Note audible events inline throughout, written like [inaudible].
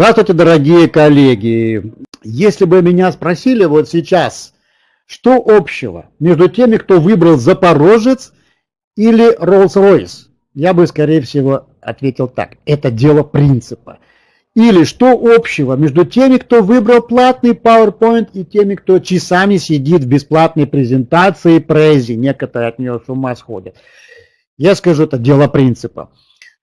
Здравствуйте, дорогие коллеги. Если бы меня спросили вот сейчас, что общего между теми, кто выбрал Запорожец или Rolls-Royce, я бы, скорее всего, ответил так. Это дело принципа. Или что общего между теми, кто выбрал платный PowerPoint и теми, кто часами сидит в бесплатной презентации Прези, некоторые от нее с ума сходят. Я скажу, это дело принципа.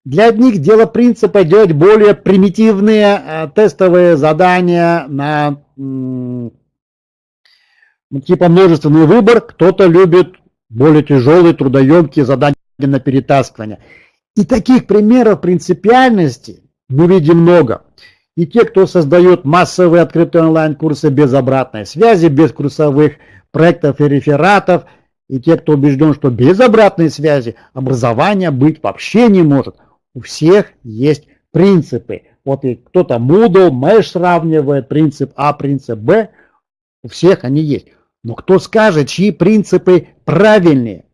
Для одних дело принципа делать более примитивные э, тестовые задания на типа множественный выбор. Кто-то любит более тяжелые, трудоемкие задания на перетаскивание. И таких примеров принципиальности мы видим много. И те, кто создает массовые открытые онлайн-курсы без обратной связи, без курсовых проектов и рефератов, и те, кто убежден, что без обратной связи образование быть вообще не может – у всех есть принципы. Вот и кто-то Moodle, Mesh сравнивает принцип А, принцип Б. У всех они есть. Но кто скажет, чьи принципы правильнее?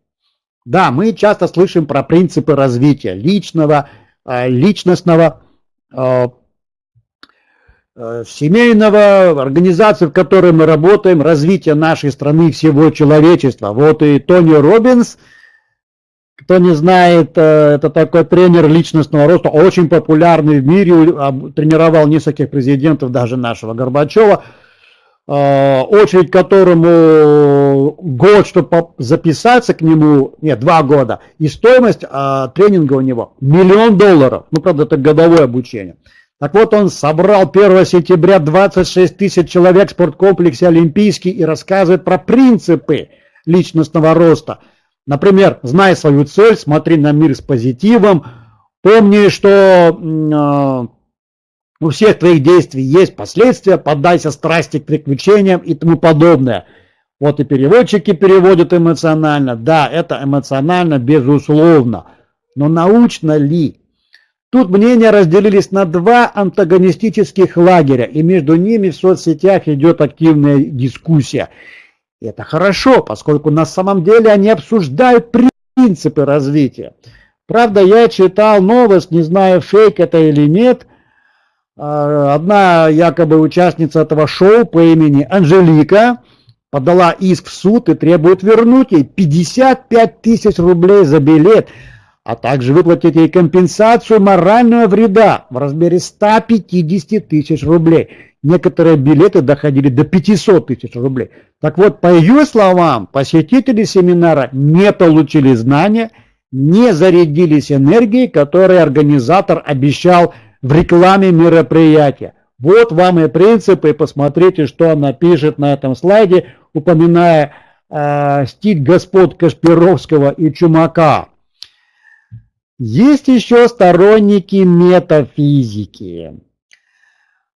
Да, мы часто слышим про принципы развития личного, э, личностного, э, э, семейного, организации, в которой мы работаем, развития нашей страны, всего человечества. Вот и Тони Робинс – кто не знает, э, это такой тренер личностного роста, очень популярный в мире, тренировал нескольких президентов, даже нашего Горбачева, э, очередь которому год, чтобы записаться к нему, нет, два года, и стоимость а, тренинга у него миллион долларов, ну, правда, это годовое обучение. Так вот, он собрал 1 сентября 26 тысяч человек в спорткомплексе Олимпийский и рассказывает про принципы личностного роста – Например, зная свою цель, смотри на мир с позитивом, помни, что э, у всех твоих действий есть последствия, поддайся страсти к приключениям и тому подобное. Вот и переводчики переводят эмоционально. Да, это эмоционально, безусловно. Но научно ли? Тут мнения разделились на два антагонистических лагеря, и между ними в соцсетях идет активная дискуссия. И это хорошо, поскольку на самом деле они обсуждают принципы развития. Правда, я читал новость, не знаю, фейк это или нет. А, одна якобы участница этого шоу по имени Анжелика подала иск в суд и требует вернуть ей 55 тысяч рублей за билет, а также выплатить ей компенсацию морального вреда в размере 150 тысяч рублей. Некоторые билеты доходили до 500 тысяч рублей. Так вот, по ее словам, посетители семинара не получили знания, не зарядились энергией, которую организатор обещал в рекламе мероприятия. Вот вам и принципы, посмотрите, что она пишет на этом слайде, упоминая э, стиль господ Кашпировского и Чумака. Есть еще сторонники метафизики.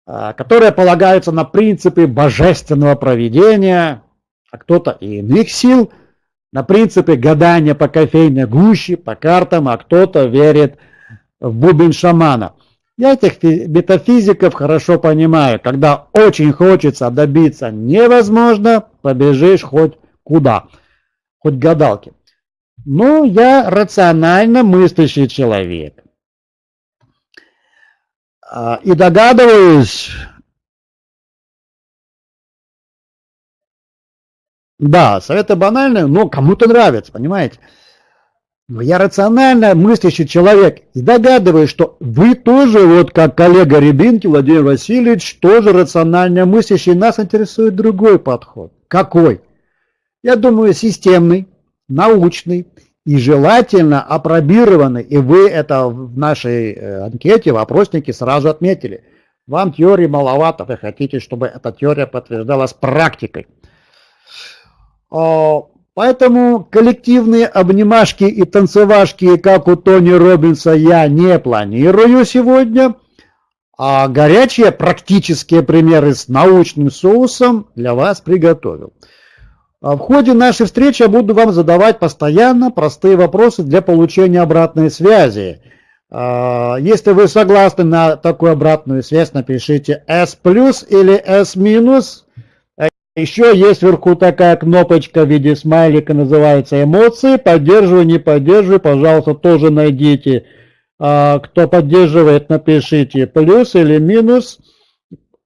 А, которые полагаются на принципы божественного проведения, а кто-то и иных сил, на принципы гадания по кофейной гуще, по картам, а кто-то верит в бубен шамана. Я этих метафизиков хорошо понимаю. Когда очень хочется добиться невозможно, побежишь хоть куда, хоть гадалки. Но я рационально мыслящий человек. А, и догадываюсь, да, советы банальные, но кому-то нравятся, понимаете? Но я рационально мыслящий человек и догадываюсь, что вы тоже, вот как коллега Рябинки Владимир Васильевич, тоже рационально мыслящий, нас интересует другой подход. Какой? Я думаю, системный, научный, и желательно опробированы, и вы это в нашей э, анкете, в опроснике сразу отметили. Вам теории маловато, вы хотите, чтобы эта теория подтверждалась практикой. Поэтому коллективные обнимашки и танцевашки, как у Тони Робинса, я не планирую сегодня. А горячие практические примеры с научным соусом для вас приготовил. А в ходе нашей встречи я буду вам задавать постоянно простые вопросы для получения обратной связи. А, если вы согласны на такую обратную связь, напишите S плюс или S минус. А еще есть вверху такая кнопочка в виде смайлика, называется эмоции. Поддерживаю, не поддерживаю, пожалуйста, тоже найдите кто поддерживает, напишите плюс или минус.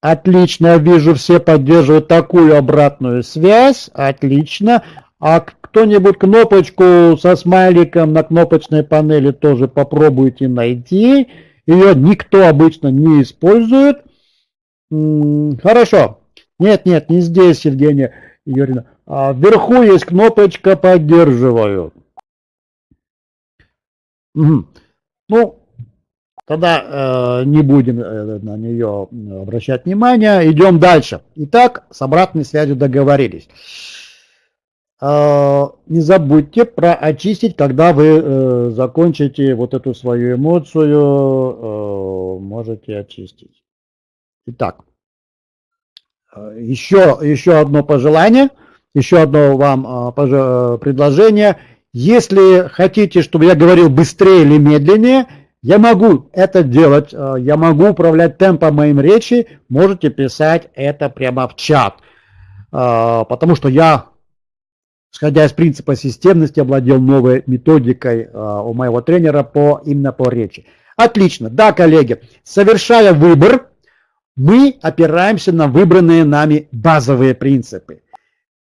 Отлично, вижу, все поддерживают такую обратную связь. Отлично. А кто-нибудь кнопочку со смайликом на кнопочной панели тоже попробуйте найти. Ее никто обычно не использует. Хорошо. Нет, нет, не здесь, Евгения Юрьевна. А вверху есть кнопочка «Поддерживаю». Ну, тогда э, не будем э, на нее обращать внимание. Идем дальше. Итак, с обратной связью договорились. Э, не забудьте про очистить, когда вы э, закончите вот эту свою эмоцию, э, можете очистить. Итак, еще, еще одно пожелание, еще одно вам предложение. Если хотите, чтобы я говорил быстрее или медленнее, я могу это делать, я могу управлять темпом моим речи, можете писать это прямо в чат. Потому что я Исходя из принципа системности, овладел новой методикой а, у моего тренера по, именно по речи. Отлично. Да, коллеги, совершая выбор, мы опираемся на выбранные нами базовые принципы.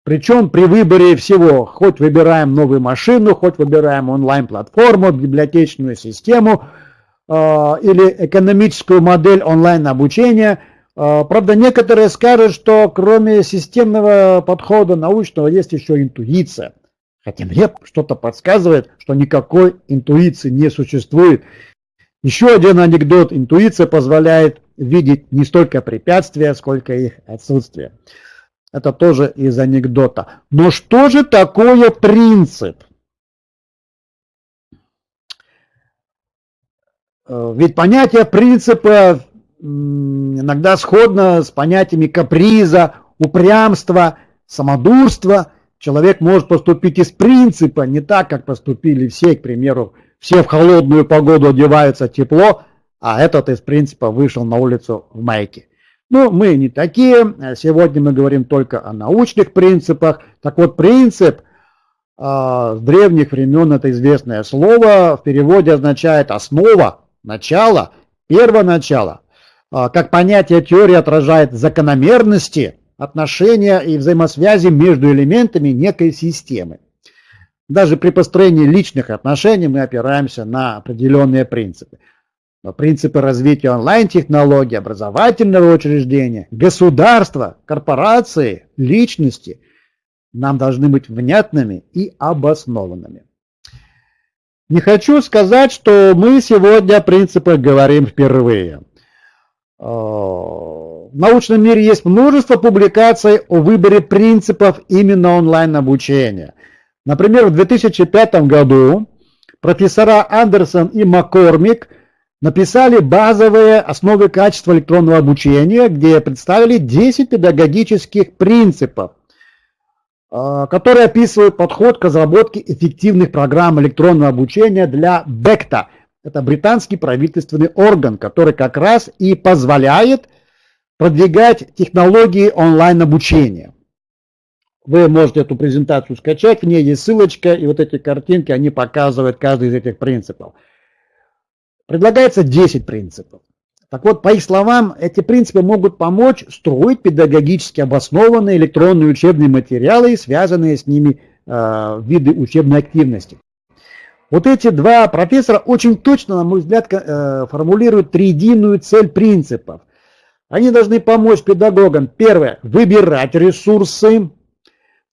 Причем при выборе всего, хоть выбираем новую машину, хоть выбираем онлайн-платформу, библиотечную систему э, или экономическую модель онлайн-обучения – а, правда, некоторые скажут, что кроме системного подхода научного есть еще интуиция. Хотя мне что-то подсказывает, что никакой интуиции не существует. Еще один анекдот. Интуиция позволяет видеть не столько препятствия, сколько их отсутствие. Это тоже из анекдота. Но что же такое принцип? Э, ведь понятие принципа иногда сходно с понятиями каприза, упрямства, самодурства. Человек может поступить из принципа, не так, как поступили все, к примеру, все в холодную погоду одеваются тепло, а этот из принципа вышел на улицу в майке. Ну, мы не такие, сегодня мы говорим только о научных принципах. Так вот, принцип э, с древних времен это известное слово, в переводе означает основа, начало, первоначало. А, как понятие теории отражает закономерности, отношения и взаимосвязи между элементами некой системы. Даже при построении личных отношений мы опираемся на определенные принципы. Но принципы развития онлайн-технологий, образовательного учреждения, государства, корпорации, личности нам должны быть внятными и обоснованными. Не хочу сказать, что мы сегодня о принципах говорим впервые. Э, в научном мире есть множество публикаций о выборе принципов именно онлайн-обучения. Например, в 2005 году профессора Андерсон и Маккормик написали базовые основы качества электронного обучения, где представили 10 педагогических принципов, э, которые описывают подход к разработке эффективных программ электронного обучения для БЭКТа – это британский правительственный орган, который как раз и позволяет продвигать технологии онлайн-обучения. Вы можете эту презентацию скачать, в ней есть ссылочка, и вот эти картинки, они показывают каждый из этих принципов. Предлагается 10 принципов. Так вот, по их словам, эти принципы могут помочь строить педагогически обоснованные электронные учебные материалы и связанные с ними э, виды учебной активности. Вот эти два профессора очень точно, на мой взгляд, э, формулируют триединую цель принципов. Они должны помочь педагогам, первое, выбирать ресурсы,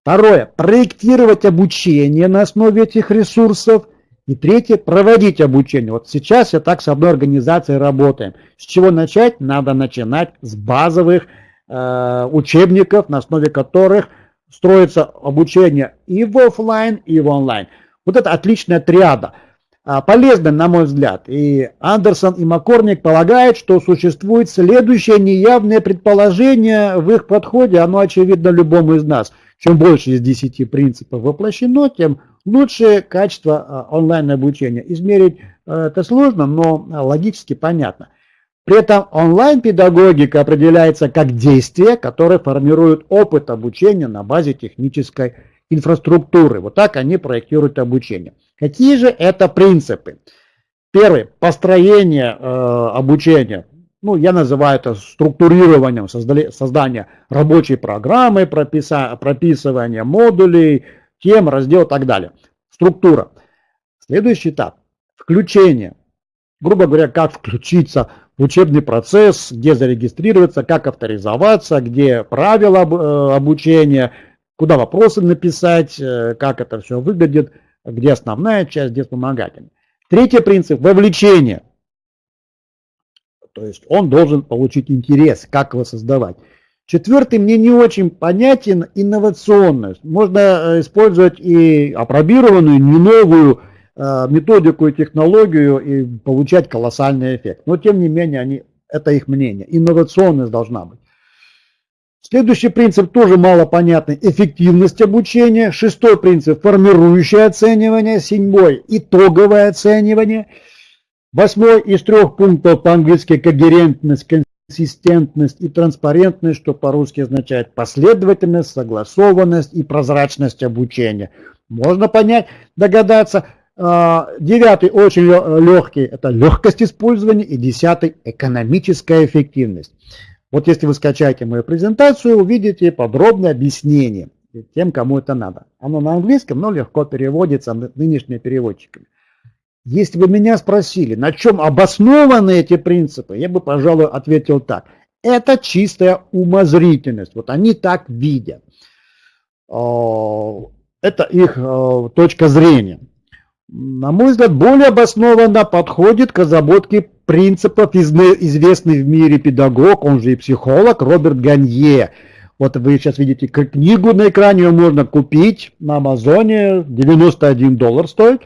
второе, проектировать обучение на основе этих ресурсов, и третье, проводить обучение. Вот сейчас я так с одной организацией работаем. С чего начать? Надо начинать с базовых э, учебников, на основе которых строится обучение и в офлайн, и в онлайн. Вот это отличная триада. А, полезная, на мой взгляд. И Андерсон и Маккорник полагают, что существует следующее неявное предположение в их подходе. Оно очевидно любому из нас. Чем больше из 10 принципов воплощено, тем лучше качество а, онлайн-обучения. Измерить а, это сложно, но логически понятно. При этом онлайн-педагогика определяется как действие, которое формирует опыт обучения на базе технической инфраструктуры. Вот так они проектируют обучение. Какие же это принципы? Первый, построение э, обучения. Ну, я называю это структурированием создания рабочей программы, прописа, прописывания модулей, тем, раздел и так далее. Структура. Следующий этап – включение. Грубо говоря, как включиться в учебный процесс, где зарегистрироваться, как авторизоваться, где правила э, обучения, куда вопросы написать, э, как это все выглядит, где основная часть, где вспомогательная. Третий принцип – вовлечение. То есть он должен получить интерес, как его создавать. Четвертый мне не очень понятен инновационность. Можно э, использовать и апробированную, не новую э, методику и технологию и получать колоссальный эффект. Но тем не менее, они, это их мнение. Инновационность должна быть. Следующий принцип тоже мало понятный. Эффективность обучения. Шестой принцип – формирующее оценивание. Седьмой – итоговое оценивание. Восьмой из трех пунктов по-английски когерентность, консистентность и транспарентность, что по-русски означает последовательность, согласованность и прозрачность обучения. Можно понять, догадаться. А, девятый очень легкий – это легкость использования. И десятый – экономическая эффективность. Вот если вы скачаете мою презентацию, увидите подробное объяснение тем, кому это надо. Оно на английском, но легко переводится нынешними переводчиками. Если бы меня спросили, на чем обоснованы эти принципы, я бы, пожалуй, ответил так. Это чистая умозрительность. Вот они так видят. А, это их а, точка зрения. На мой взгляд, более обоснованно подходит к разработке принципов известный в мире педагог, он же и психолог, Роберт Ганье. Вот вы сейчас видите книгу на экране, ее можно купить на Амазоне, 91 доллар стоит.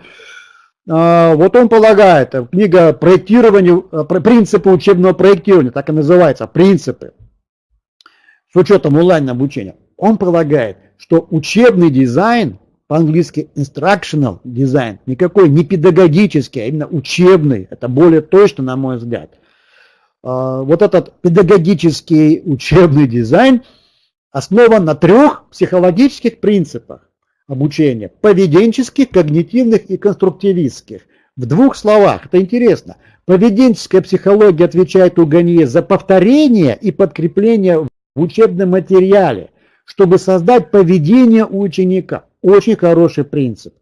А, вот он полагает, э, книга проектирования, э, принципы учебного проектирования, так и называется, принципы, с учетом онлайн обучения. Он полагает, что учебный дизайн по-английски instructional дизайн, никакой не педагогический, а именно учебный, это более точно, на мой взгляд. А, вот этот педагогический учебный дизайн основан на трех психологических принципах обучения, поведенческих, когнитивных и конструктивистских. В двух словах, это интересно, поведенческая психология отвечает у Ганье за повторение и подкрепление в учебном материале, чтобы создать поведение у ученика. Очень хороший принцип.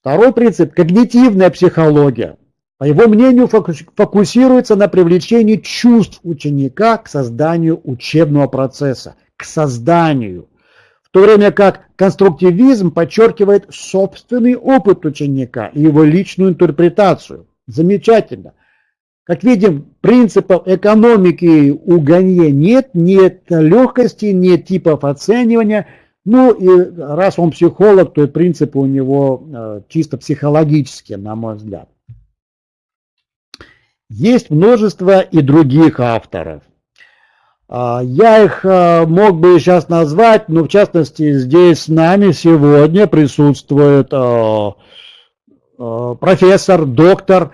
Второй принцип – когнитивная психология. По его мнению, фокусируется на привлечении чувств ученика к созданию учебного процесса, к созданию. В то время как конструктивизм подчеркивает собственный опыт ученика и его личную интерпретацию. Замечательно. Как видим, принципов экономики у Ганье нет, нет легкости, нет типов оценивания – ну и раз он психолог, то и принципы у него э, чисто психологические, на мой взгляд. Есть множество и других авторов. А, я их э, мог бы сейчас назвать, но в частности здесь с нами сегодня присутствует э, профессор, доктор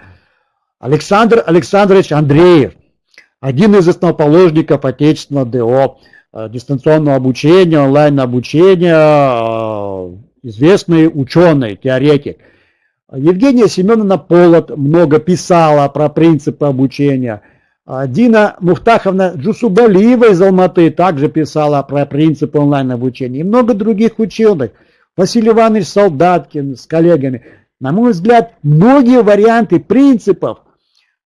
Александр Александрович Андреев, один из основоположников отечественного ДО. Дистанционного обучения, онлайн-обучения, известный ученый, теоретик. Евгения Семеновна Полот много писала про принципы обучения. Э, Дина Мухтаховна Джусубалиева из Алматы также писала про принципы онлайн-обучения. И много других ученых. Василий Иванович Солдаткин с коллегами. На мой взгляд, многие варианты принципов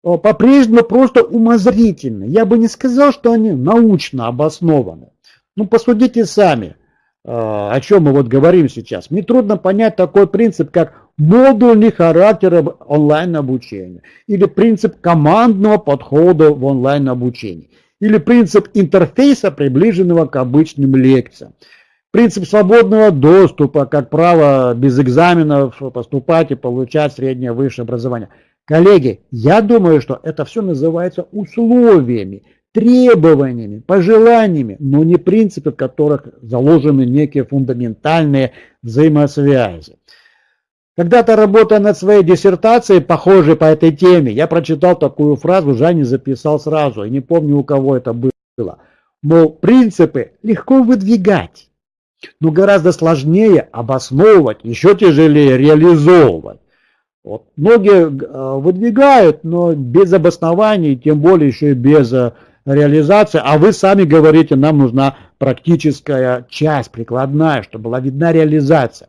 по-прежнему просто умозрительны. Я бы не сказал, что они научно обоснованы. Ну, посудите сами, а, о чем мы вот говорим сейчас. Мне трудно понять такой принцип, как модульный характер онлайн-обучения, или принцип командного подхода в онлайн-обучении, или принцип интерфейса, приближенного к обычным лекциям. Принцип свободного доступа, как право без экзаменов поступать и получать среднее высшее образование – Коллеги, я думаю, что это все называется условиями, требованиями, пожеланиями, но не принципы, в которых заложены некие фундаментальные взаимосвязи. Когда-то работая над своей диссертацией, похожей по этой теме, я прочитал такую фразу, Жанни записал сразу, и не помню, у кого это было. Мол, принципы легко выдвигать, но гораздо сложнее обосновывать, еще тяжелее реализовывать. Вот. Многие э, выдвигают, но без обоснований, тем более еще и без э, реализации. А вы сами говорите, нам нужна практическая часть, прикладная, чтобы была видна реализация.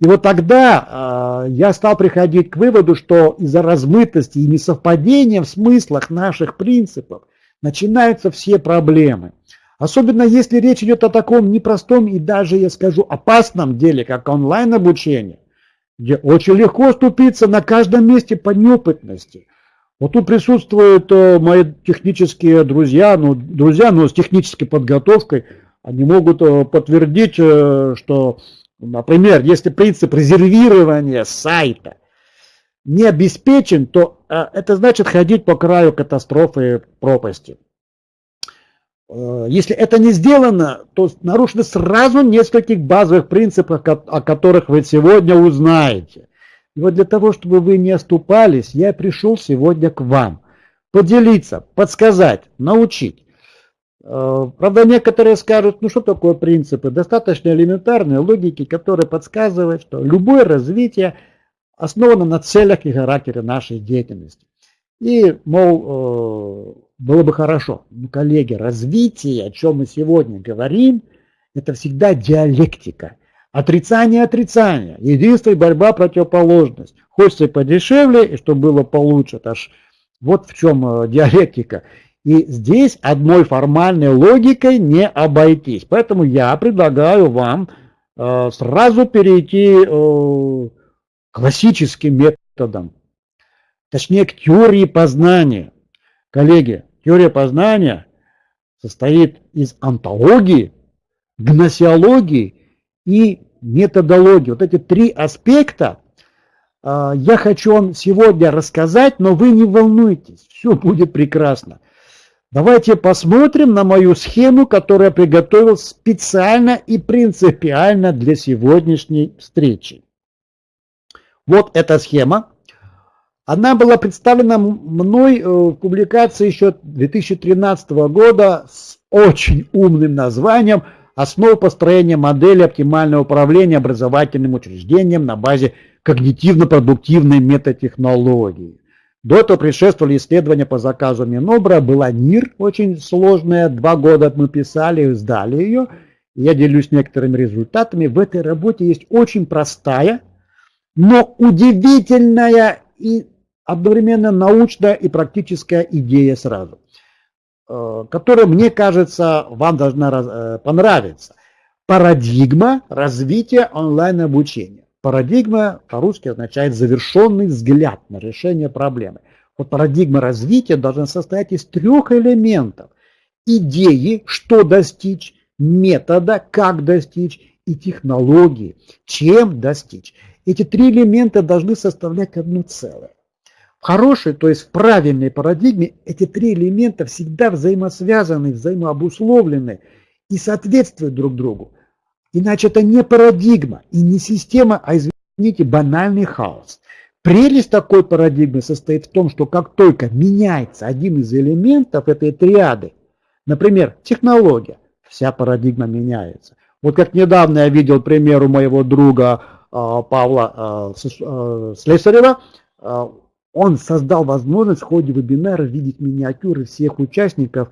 И вот тогда э, я стал приходить к выводу, что из-за размытости и несовпадения в смыслах наших принципов начинаются все проблемы. Особенно если речь идет о таком непростом и даже, я скажу, опасном деле, как онлайн-обучение где очень легко ступиться на каждом месте по неопытности. Вот тут присутствуют э, мои технические друзья, ну, друзья, но с технической подготовкой, они могут э, подтвердить, э, что, например, если принцип резервирования сайта не обеспечен, то это значит ходить по краю катастрофы пропасти. Э, если это не сделано, то нарушены сразу нескольких базовых принципов, о которых вы сегодня узнаете. И вот для того, чтобы вы не оступались, я пришел сегодня к вам. Поделиться, подсказать, научить. Э, правда, некоторые скажут, ну что такое принципы? Достаточно элементарные логики, которые подсказывают, что любое развитие основано на целях и характере нашей деятельности. И, мол, э, было бы хорошо. Но, коллеги, развитие, о чем мы сегодня говорим, это всегда диалектика. Отрицание, отрицание. Единство и борьба, противоположность. Хочется подешевле, и чтобы было получше. Это вот в чем э, диалектика. И здесь одной формальной логикой не обойтись. Поэтому я предлагаю вам э, сразу перейти э, к классическим методам. Точнее, к теории познания. Коллеги, теория познания состоит из антологии, гносеологии и методологии. Вот эти три аспекта э, я хочу вам сегодня рассказать, но вы не волнуйтесь, все будет прекрасно. Давайте посмотрим на мою схему, которую я приготовил специально и принципиально для сегодняшней встречи. Вот эта схема. Она была представлена мной э, в публикации еще 2013 года с очень умным названием «Основа построения модели оптимального управления образовательным учреждением на базе когнитивно-продуктивной метатехнологии». До этого предшествовали исследования по заказу Минобра, была НИР, очень сложная, два года мы писали, сдали ее. Я делюсь некоторыми результатами. В этой работе есть очень простая, но удивительная и одновременно научная и практическая идея сразу, э, которая, мне кажется, вам должна э, понравиться. Парадигма развития онлайн-обучения. Парадигма по-русски означает завершенный взгляд на решение проблемы. Вот парадигма развития должна состоять из трех элементов. Идеи, что достичь, метода, как достичь, и технологии, чем достичь. Эти три элемента должны составлять одно целое хорошей, то есть в правильной парадигме эти три элемента всегда взаимосвязаны, взаимообусловлены и соответствуют друг другу. Иначе это не парадигма и не система, а, извините, банальный хаос. Прелесть такой парадигмы состоит в том, что как только меняется один из элементов этой триады, например, технология, вся парадигма меняется. Вот как недавно я видел пример у моего друга а, Павла а, а, Слесарева, он создал возможность в ходе вебинара видеть миниатюры всех участников,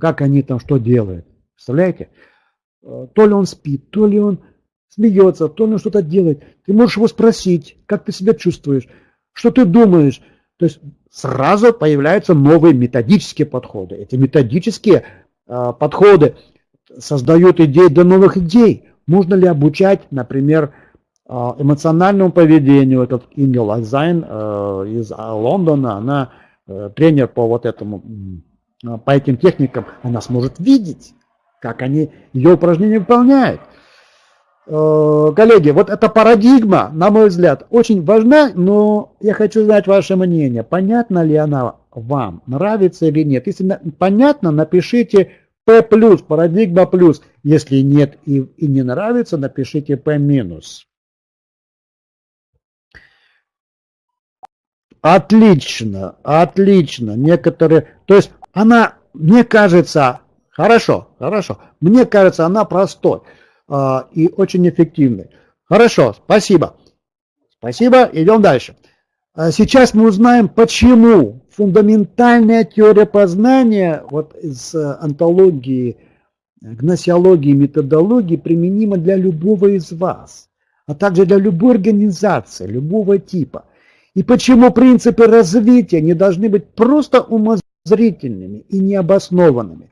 как они там что делают. Представляете? Э, то ли он спит, то ли он смеется, то ли он что-то делает. Ты можешь его спросить, как ты себя чувствуешь, что ты думаешь. То есть сразу появляются новые методические подходы. Эти методические э, подходы создают идеи для новых идей. Можно ли обучать, например, а, эмоциональному поведению. Этот Инга Лайзайн э, из Лондона, она э, тренер по вот этому, по этим техникам, она сможет видеть, как они ее упражнения выполняют. Э, коллеги, вот эта парадигма, на мой взгляд, очень важна, но я хочу знать ваше мнение. Понятна ли она вам, нравится или нет? Если понятно, напишите P+, парадигма плюс. Если нет и, и не нравится, напишите P минус. Отлично, отлично. Некоторые, то есть она, мне кажется, хорошо, хорошо. Мне кажется, она простой э, и очень эффективной. Хорошо, спасибо. Спасибо, идем дальше. А сейчас мы узнаем, почему фундаментальная теория познания вот из э, антологии, гносеологии, методологии применима для любого из вас, а также для любой организации, любого типа. И почему принципы развития не должны быть просто умозрительными и необоснованными.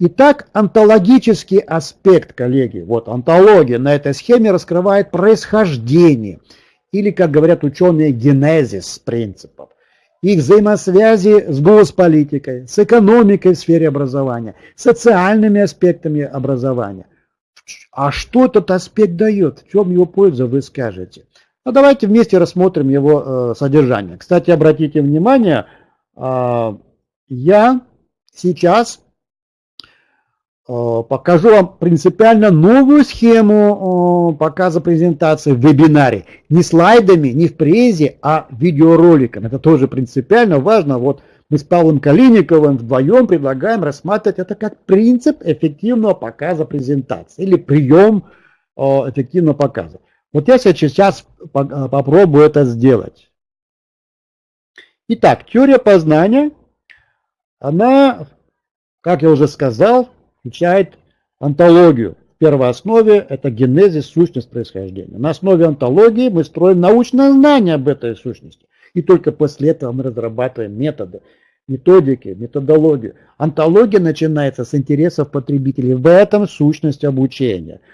Итак, онтологический аспект, коллеги, вот онтология на этой схеме раскрывает происхождение, или, как говорят ученые, генезис принципов, их взаимосвязи с госполитикой, с экономикой в сфере образования, социальными аспектами образования. А что этот аспект дает? В чем его польза, вы скажете? Ну, давайте вместе рассмотрим его э, содержание. Кстати, обратите внимание, э, я сейчас покажу вам принципиально новую схему э, показа презентации в вебинаре. Не слайдами, не в презе, а видеороликом. Это тоже принципиально важно. Вот мы с Павлом Калиниковым вдвоем предлагаем рассматривать это как принцип эффективного показа презентации или прием э, эффективного показа. Вот я сейчас попробую это сделать. Итак, теория познания, она, как я уже сказал, включает антологию. В первой основе это генезис, сущность происхождения. На основе антологии мы строим научное знание об этой сущности. И только после этого мы разрабатываем методы, методики, методологию. Антология начинается с интересов потребителей. В этом сущность обучения –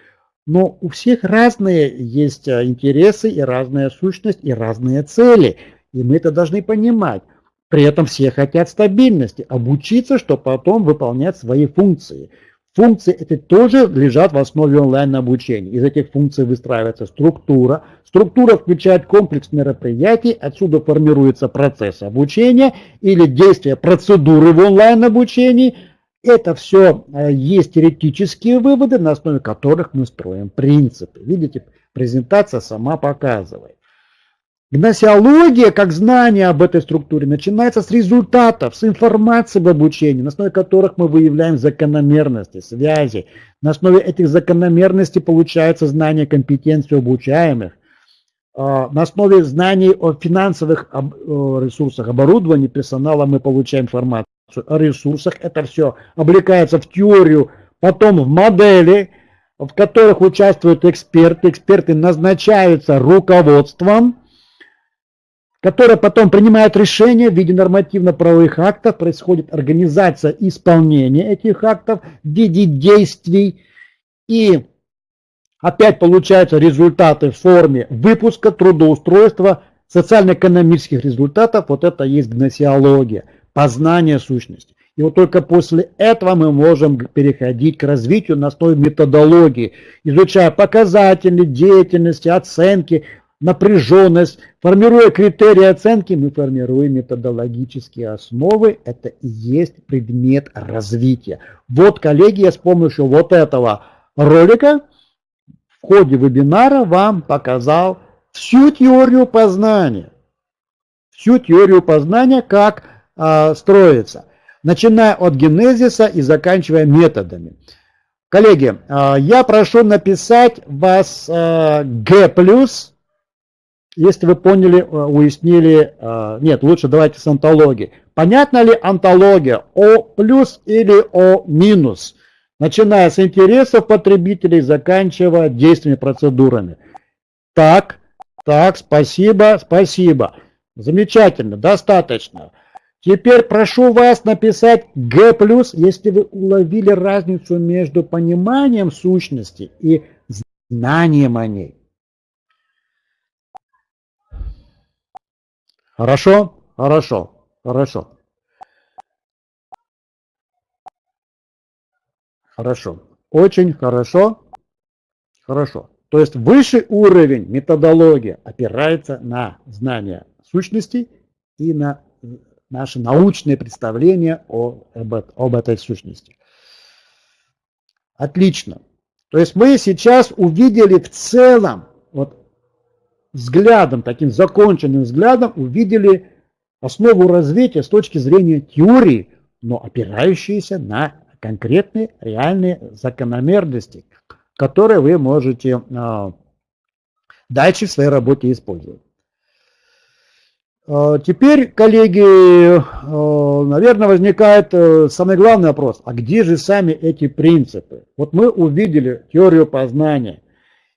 но у всех разные есть интересы и разная сущность и разные цели. И мы это должны понимать. При этом все хотят стабильности, обучиться, чтобы потом выполнять свои функции. Функции эти тоже лежат в основе онлайн-обучения. Из этих функций выстраивается структура. Структура включает комплекс мероприятий, отсюда формируется процесс обучения или действия процедуры в онлайн-обучении – это все э, есть теоретические выводы, на основе которых мы строим принципы. Видите, презентация сама показывает. Гносеология, как знание об этой структуре, начинается с результатов, с информации об обучении, на основе которых мы выявляем закономерности, связи. На основе этих закономерностей получается знание компетенции обучаемых. А, на основе знаний о финансовых ресурсах, оборудовании, персонала мы получаем информацию о ресурсах. Это все облекается в теорию, потом в модели, в которых участвуют эксперты. Эксперты назначаются руководством, которое потом принимает решения в виде нормативно-правовых актов, происходит организация исполнения этих актов в виде действий. И опять получаются результаты в форме выпуска, трудоустройства, социально-экономических результатов. Вот это есть гносеология познание сущности. И вот только после этого мы можем переходить к развитию на основе методологии, изучая показатели деятельности, оценки, напряженность. Формируя критерии оценки, мы формируем методологические основы. Это и есть предмет развития. Вот, коллеги, я с помощью вот этого ролика в ходе вебинара вам показал всю теорию познания. Всю теорию познания, как а, строится, начиная от генезиса и заканчивая методами. Коллеги, а, я прошу написать вас а, G+, если вы поняли, уяснили, нет, лучше давайте с антологией. Понятна ли антология О плюс или О минус, начиная с интересов потребителей, заканчивая действиями, процедурами. Так, так, спасибо, спасибо. Замечательно, достаточно. Теперь прошу вас написать G+, если вы уловили разницу между пониманием сущности и знанием о ней. Хорошо? Хорошо. Хорошо. Хорошо. Очень хорошо. Хорошо. То есть высший уровень методология опирается на знание сущности и на наше научное представление о, об, об этой сущности. Отлично. То есть мы сейчас увидели в целом, вот взглядом, таким законченным взглядом, увидели основу развития с точки зрения теории, но опирающиеся на конкретные реальные закономерности, которые вы можете а, дальше в своей работе использовать. Э, теперь, коллеги, э, наверное, возникает э, самый главный вопрос. А где же сами эти принципы? Вот мы увидели теорию познания.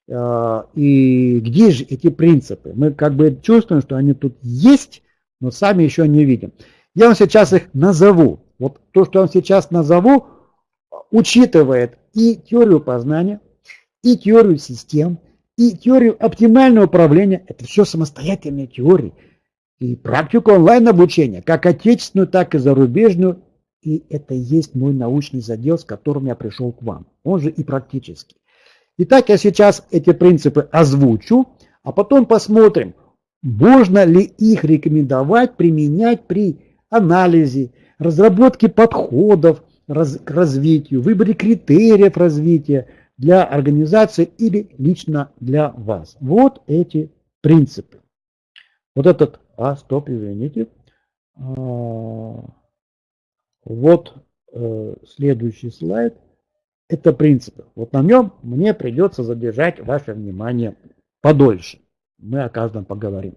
И где же эти принципы? Мы как бы чувствуем, что они тут есть, но сами еще не видим. Я вам сейчас их назову. Вот то, что я вам сейчас назову, учитывает и теорию познания, и теорию систем, и теорию оптимального управления. Это все самостоятельные теории и практику онлайн-обучения, как отечественную, так и зарубежную. И это есть мой научный задел, с которым я пришел к вам. Он же и практический. Итак, я сейчас эти принципы озвучу, а потом посмотрим, можно ли их рекомендовать применять при анализе, разработке подходов к развитию, выборе критериев развития для организации или лично для вас. Вот эти принципы. Вот этот а, стоп, извините. А, вот э, следующий слайд. Это принципы. Вот на нем мне придется задержать ваше внимание подольше. Мы о каждом поговорим.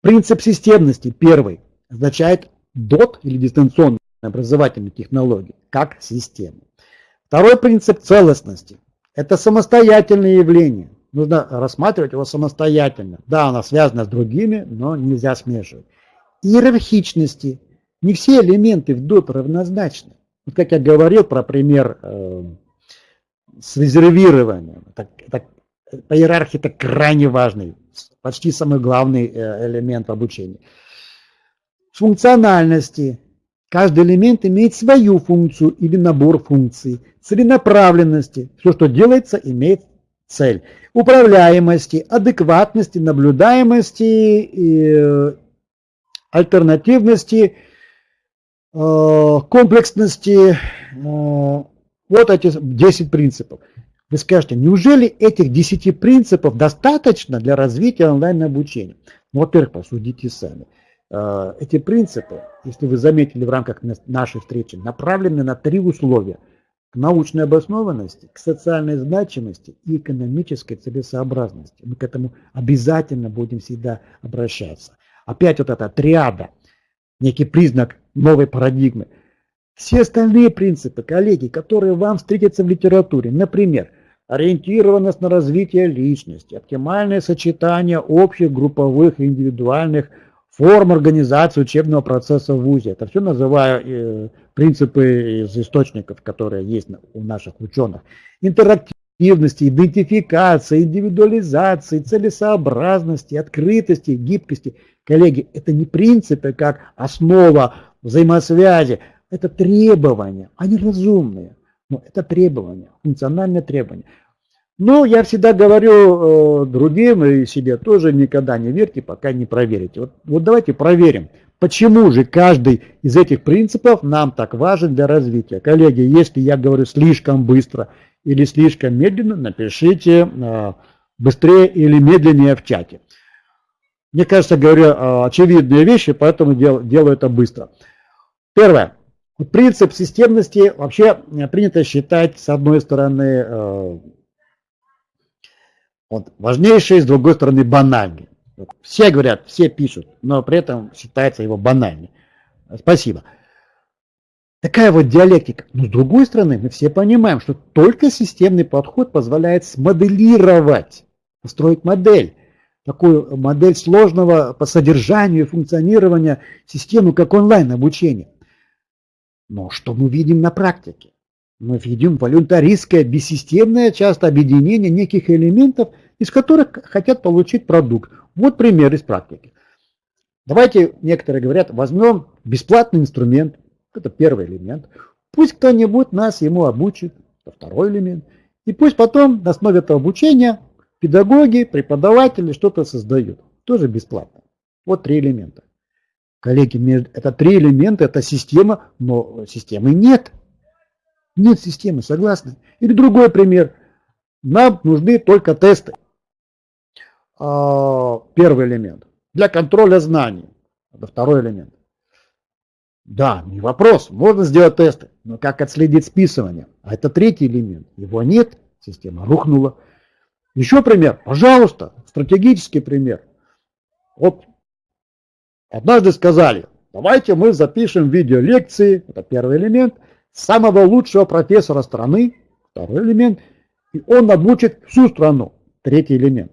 Принцип системности первый означает DOT или дистанционные образовательные технологии как система. Второй принцип целостности. Это самостоятельное явление нужно рассматривать его самостоятельно. Да, она связана с другими, но нельзя смешивать. Иерархичности. Не все элементы в DOT равнозначны. Вот как я говорил про пример э, с резервированием. Это, это, по иерархии это крайне важный, почти самый главный э, элемент в обучении. Функциональности. Каждый элемент имеет свою функцию или набор функций. Целенаправленности. Все, что делается, имеет цель. Управляемости, адекватности, наблюдаемости, э, альтернативности, комплексности. Э, вот эти 10 принципов. Вы скажете, неужели этих 10 принципов достаточно для развития онлайн-обучения? Ну, во-первых, посудите сами. Эти принципы, если вы заметили в рамках нашей встречи, направлены на три условия – к научной обоснованности, к социальной значимости и экономической целесообразности. Мы к этому обязательно будем всегда обращаться. Опять вот эта триада, некий признак новой парадигмы. Все остальные принципы, коллеги, которые вам встретятся в литературе, например, ориентированность на развитие личности, оптимальное сочетание общих, групповых и индивидуальных форм организации учебного процесса в ВУЗе. Это все называю э, принципы из источников, которые есть у наших ученых. Интерактивности, идентификации, индивидуализации, целесообразности, открытости, гибкости. Коллеги, это не принципы как основа взаимосвязи, это требования, они разумные, но это требования, функциональные требования. Ну, я всегда говорю э, другим и себе тоже никогда не верьте, пока не проверите. Вот, вот давайте проверим, почему же каждый из этих принципов нам так важен для развития. Коллеги, если я говорю слишком быстро или слишком медленно, напишите э, быстрее или медленнее в чате. Мне кажется, говорю э, очевидные вещи, поэтому дел, делаю это быстро. Первое. Принцип системности вообще принято считать, с одной стороны, э, вот, важнейший, с другой стороны, банальный. Все говорят, все пишут, но при этом считается его банальным. Спасибо. Такая вот диалектика. Но с другой стороны, мы все понимаем, что только системный подход позволяет смоделировать, построить модель. Такую модель сложного по содержанию и функционированию системы, как онлайн-обучение. Но что мы видим на практике? Мы видим волюнтаристское, бессистемное часто объединение неких элементов – из которых хотят получить продукт. Вот пример из практики. Давайте, некоторые говорят, возьмем бесплатный инструмент, это первый элемент, пусть кто-нибудь нас ему обучит, это второй элемент, и пусть потом на основе этого обучения педагоги, преподаватели что-то создают, тоже бесплатно. Вот три элемента. Коллеги, это три элемента, это система, но системы нет. Нет системы, согласны? Или другой пример. Нам нужны только тесты. А, первый элемент. Для контроля знаний. Это второй элемент. Да, не вопрос, можно сделать тесты, но как отследить списывание? А это третий элемент. Его нет, система рухнула. Еще пример, пожалуйста, стратегический пример. Вот однажды сказали, давайте мы запишем видеолекции, это первый элемент, самого лучшего профессора страны, второй элемент, и он обучит всю страну, третий элемент.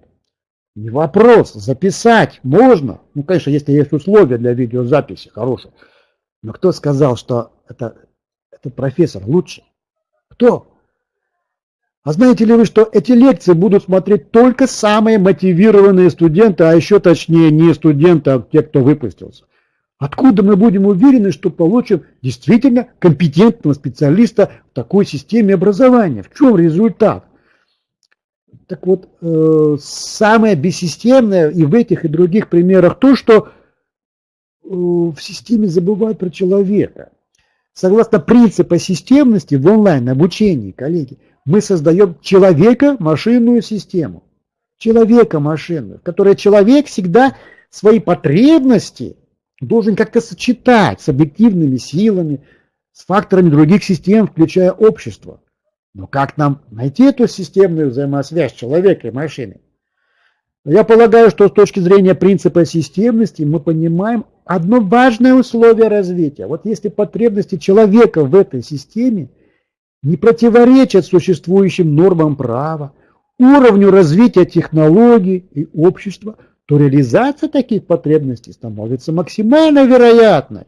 Не вопрос, записать можно. Ну, конечно, если есть условия для видеозаписи хорошие. Но кто сказал, что это, этот профессор лучше? Кто? А знаете ли вы, что эти лекции будут смотреть только самые мотивированные студенты, а еще точнее не студенты, а те, кто выпустился? Откуда мы будем уверены, что получим действительно компетентного специалиста в такой системе образования? В чем результат? Так вот, э, самое бессистемное и в этих, и других примерах то, что э, в системе забывают про человека. Согласно принципу системности в онлайн-обучении, коллеги, мы создаем человека-машинную систему. Человека-машинную, в которой человек всегда свои потребности должен как-то сочетать с объективными силами, с факторами других систем, включая общество. Но как нам найти эту системную взаимосвязь человека и машины? Я полагаю, что с точки зрения принципа системности мы понимаем одно важное условие развития. Вот если потребности человека в этой системе не противоречат существующим нормам права, уровню развития технологий и общества, то реализация таких потребностей становится максимально вероятной.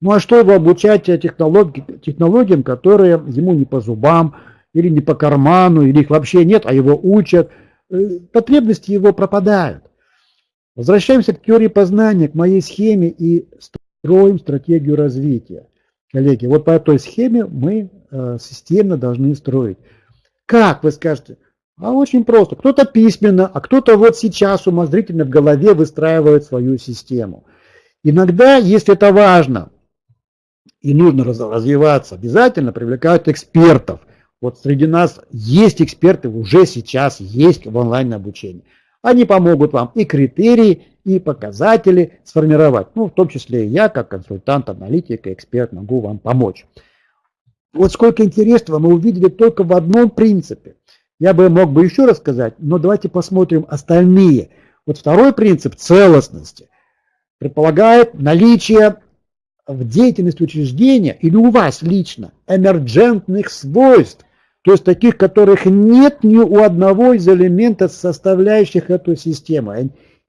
Ну а что его обучать технологи, технологиям, которые ему не по зубам, или не по карману, или их вообще нет, а его учат. Э, потребности его пропадают. Возвращаемся к теории познания, к моей схеме и строим стратегию развития. Коллеги, вот по этой схеме мы системно должны строить. Как, вы скажете? А очень просто. Кто-то письменно, а кто-то вот сейчас умозрительно в голове выстраивает свою систему. Иногда, если это важно, и нужно развиваться, обязательно привлекают экспертов. Вот среди нас есть эксперты, уже сейчас есть в онлайн обучении. Они помогут вам и критерии, и показатели сформировать. Ну, в том числе и я, как консультант, аналитик, эксперт, могу вам помочь. Вот сколько интересного мы увидели только в одном принципе. Я бы мог бы еще рассказать, но давайте посмотрим остальные. Вот второй принцип целостности предполагает наличие в деятельности учреждения или у вас лично эмерджентных свойств, то есть таких, которых нет ни у одного из элементов, составляющих эту систему.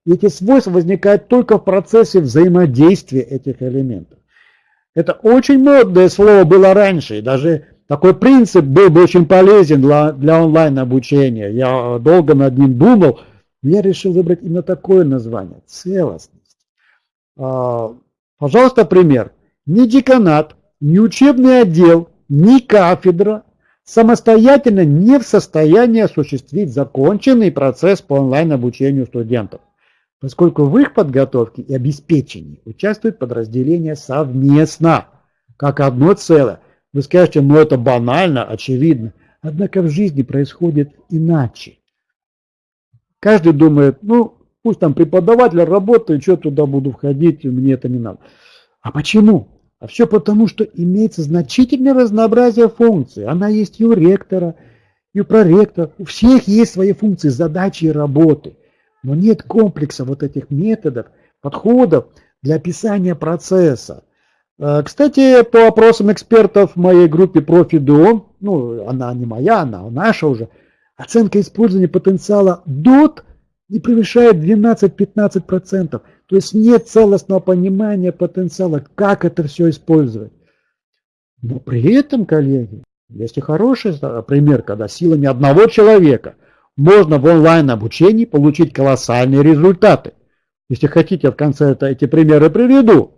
эти свойства возникают только в процессе взаимодействия этих элементов. Это очень модное слово было раньше, даже такой принцип был бы очень полезен для, для онлайн-обучения. Я долго над ним думал, я решил выбрать именно такое название – целостность. А, Пожалуйста, пример. Ни деканат, ни учебный отдел, ни кафедра самостоятельно не в состоянии осуществить законченный процесс по онлайн-обучению студентов, поскольку в их подготовке и обеспечении участвуют подразделения совместно, как одно целое. Вы скажете, ну это банально, очевидно. Однако в жизни происходит иначе. Каждый думает, ну, Пусть там преподаватель работает, что туда буду входить, мне это не надо. А почему? А все потому, что имеется значительное разнообразие функций. Она есть и у ректора, и у проректора. У всех есть свои функции, задачи и работы. Но нет комплекса вот этих методов, подходов для описания процесса. Э, кстати, по вопросам экспертов в моей группе ProfiDO, ну, она не моя, она наша уже, оценка использования потенциала DOT – не превышает 12-15%. То есть нет целостного понимания потенциала, как это все использовать. Но при этом, коллеги, есть и хороший пример, когда силами одного человека можно в онлайн-обучении получить колоссальные результаты. Если хотите, в конце это, эти примеры приведу.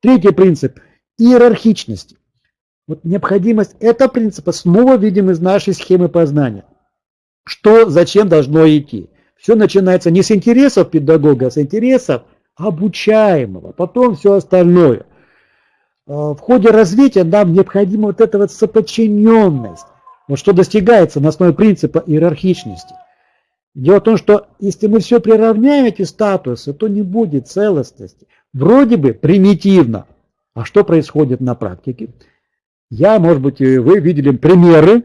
Третий принцип – иерархичности. Вот необходимость этого принципа снова видим из нашей схемы познания. Что, зачем должно идти. Все начинается не с интересов педагога, а с интересов обучаемого, потом все остальное. А, в ходе развития нам необходима вот эта вот соподчиненность, вот что достигается на основе принципа иерархичности. Дело в том, что если мы все приравняем эти статусы, то не будет целостности. Вроде бы примитивно. А что происходит на практике? Я, может быть, вы видели примеры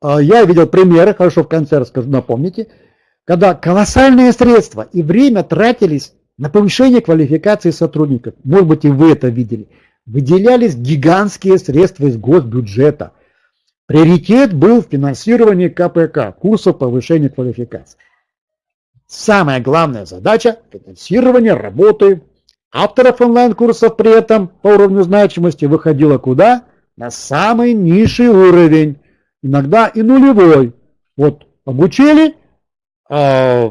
а, я видел примеры, хорошо в конце расскажу, напомните, когда колоссальные средства и время тратились на повышение квалификации сотрудников. Может быть, и вы это видели. Выделялись гигантские средства из госбюджета. Приоритет был в финансировании КПК, курсов повышения квалификации. Самая главная задача – финансирование работы авторов онлайн-курсов при этом по уровню значимости выходила куда? На самый низший уровень, иногда и нулевой. Вот обучили, э,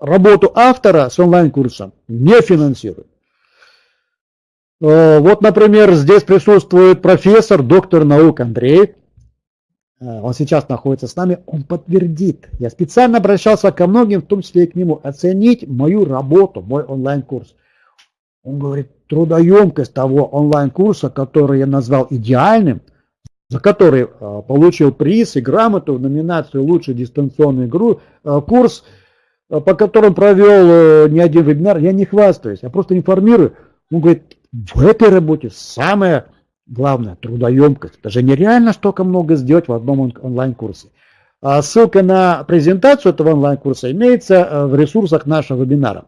работу автора с онлайн-курсом не финансируют. Э, вот, например, здесь присутствует профессор, доктор наук Андрей, Э, он сейчас находится с нами, он подтвердит. Я специально обращался ко многим, в том числе и к нему, оценить мою работу, мой онлайн-курс. Он говорит, трудоемкость того онлайн-курса, который я назвал идеальным, за который э, получил приз и грамоту в номинацию «Лучший дистанционный курс, по которому провел не один вебинар, я не хвастаюсь, я просто информирую. Он говорит, в этой работе самое Главное, трудоемкость. Это же нереально столько много сделать в одном онлайн-курсе. А ссылка на презентацию этого онлайн-курса имеется э, в ресурсах нашего вебинара.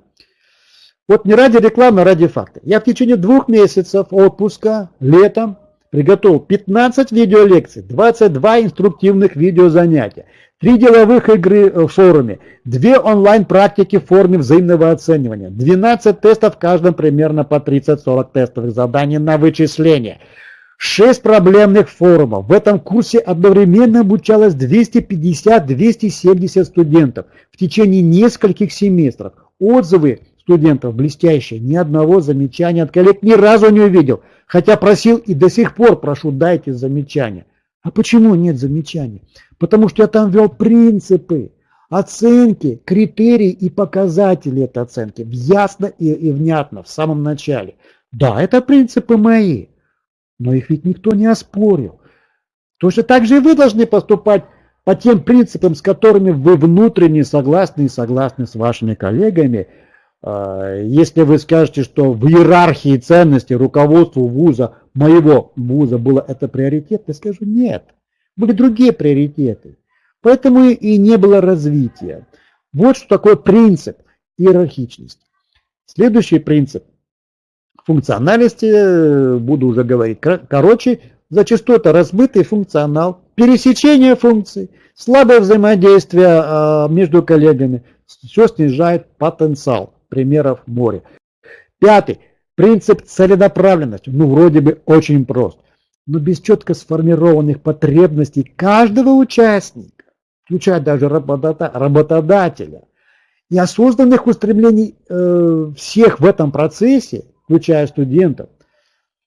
Вот не ради рекламы, а ради факта. Я в течение двух месяцев отпуска летом приготовил 15 видеолекций, 22 инструктивных видеозанятия, 3 деловых игры в форуме, 2 онлайн-практики в форме взаимного оценивания, 12 тестов, в каждом примерно по 30-40 тестовых заданий на вычисление – Шесть проблемных форумов. В этом курсе одновременно обучалось 250-270 студентов в течение нескольких семестров. Отзывы студентов блестящие, ни одного замечания от коллег ни разу не увидел. Хотя просил и до сих пор прошу, дайте замечания. А почему нет замечаний? Потому что я там ввел принципы, оценки, критерии и показатели этой оценки. Ясно и, и внятно в самом начале. Да, это принципы мои. Но их ведь никто не оспорил. Точно так же и вы должны поступать по тем принципам, с которыми вы внутренне согласны и согласны с вашими коллегами. А, если вы скажете, что в иерархии ценностей руководству вуза, моего вуза было это приоритет, я скажу нет. Были другие приоритеты. Поэтому и не было развития. Вот что такое принцип иерархичности. Следующий принцип функциональности, э, буду уже говорить короче, зачастую это размытый функционал, пересечение функций, слабое взаимодействие а, между коллегами, все снижает потенциал. Примеров море. Пятый. Принцип целенаправленности. Ну, вроде бы очень прост. Но без четко сформированных потребностей каждого участника, включая даже работодателя, и осознанных устремлений э, всех в этом процессе, включая студентов.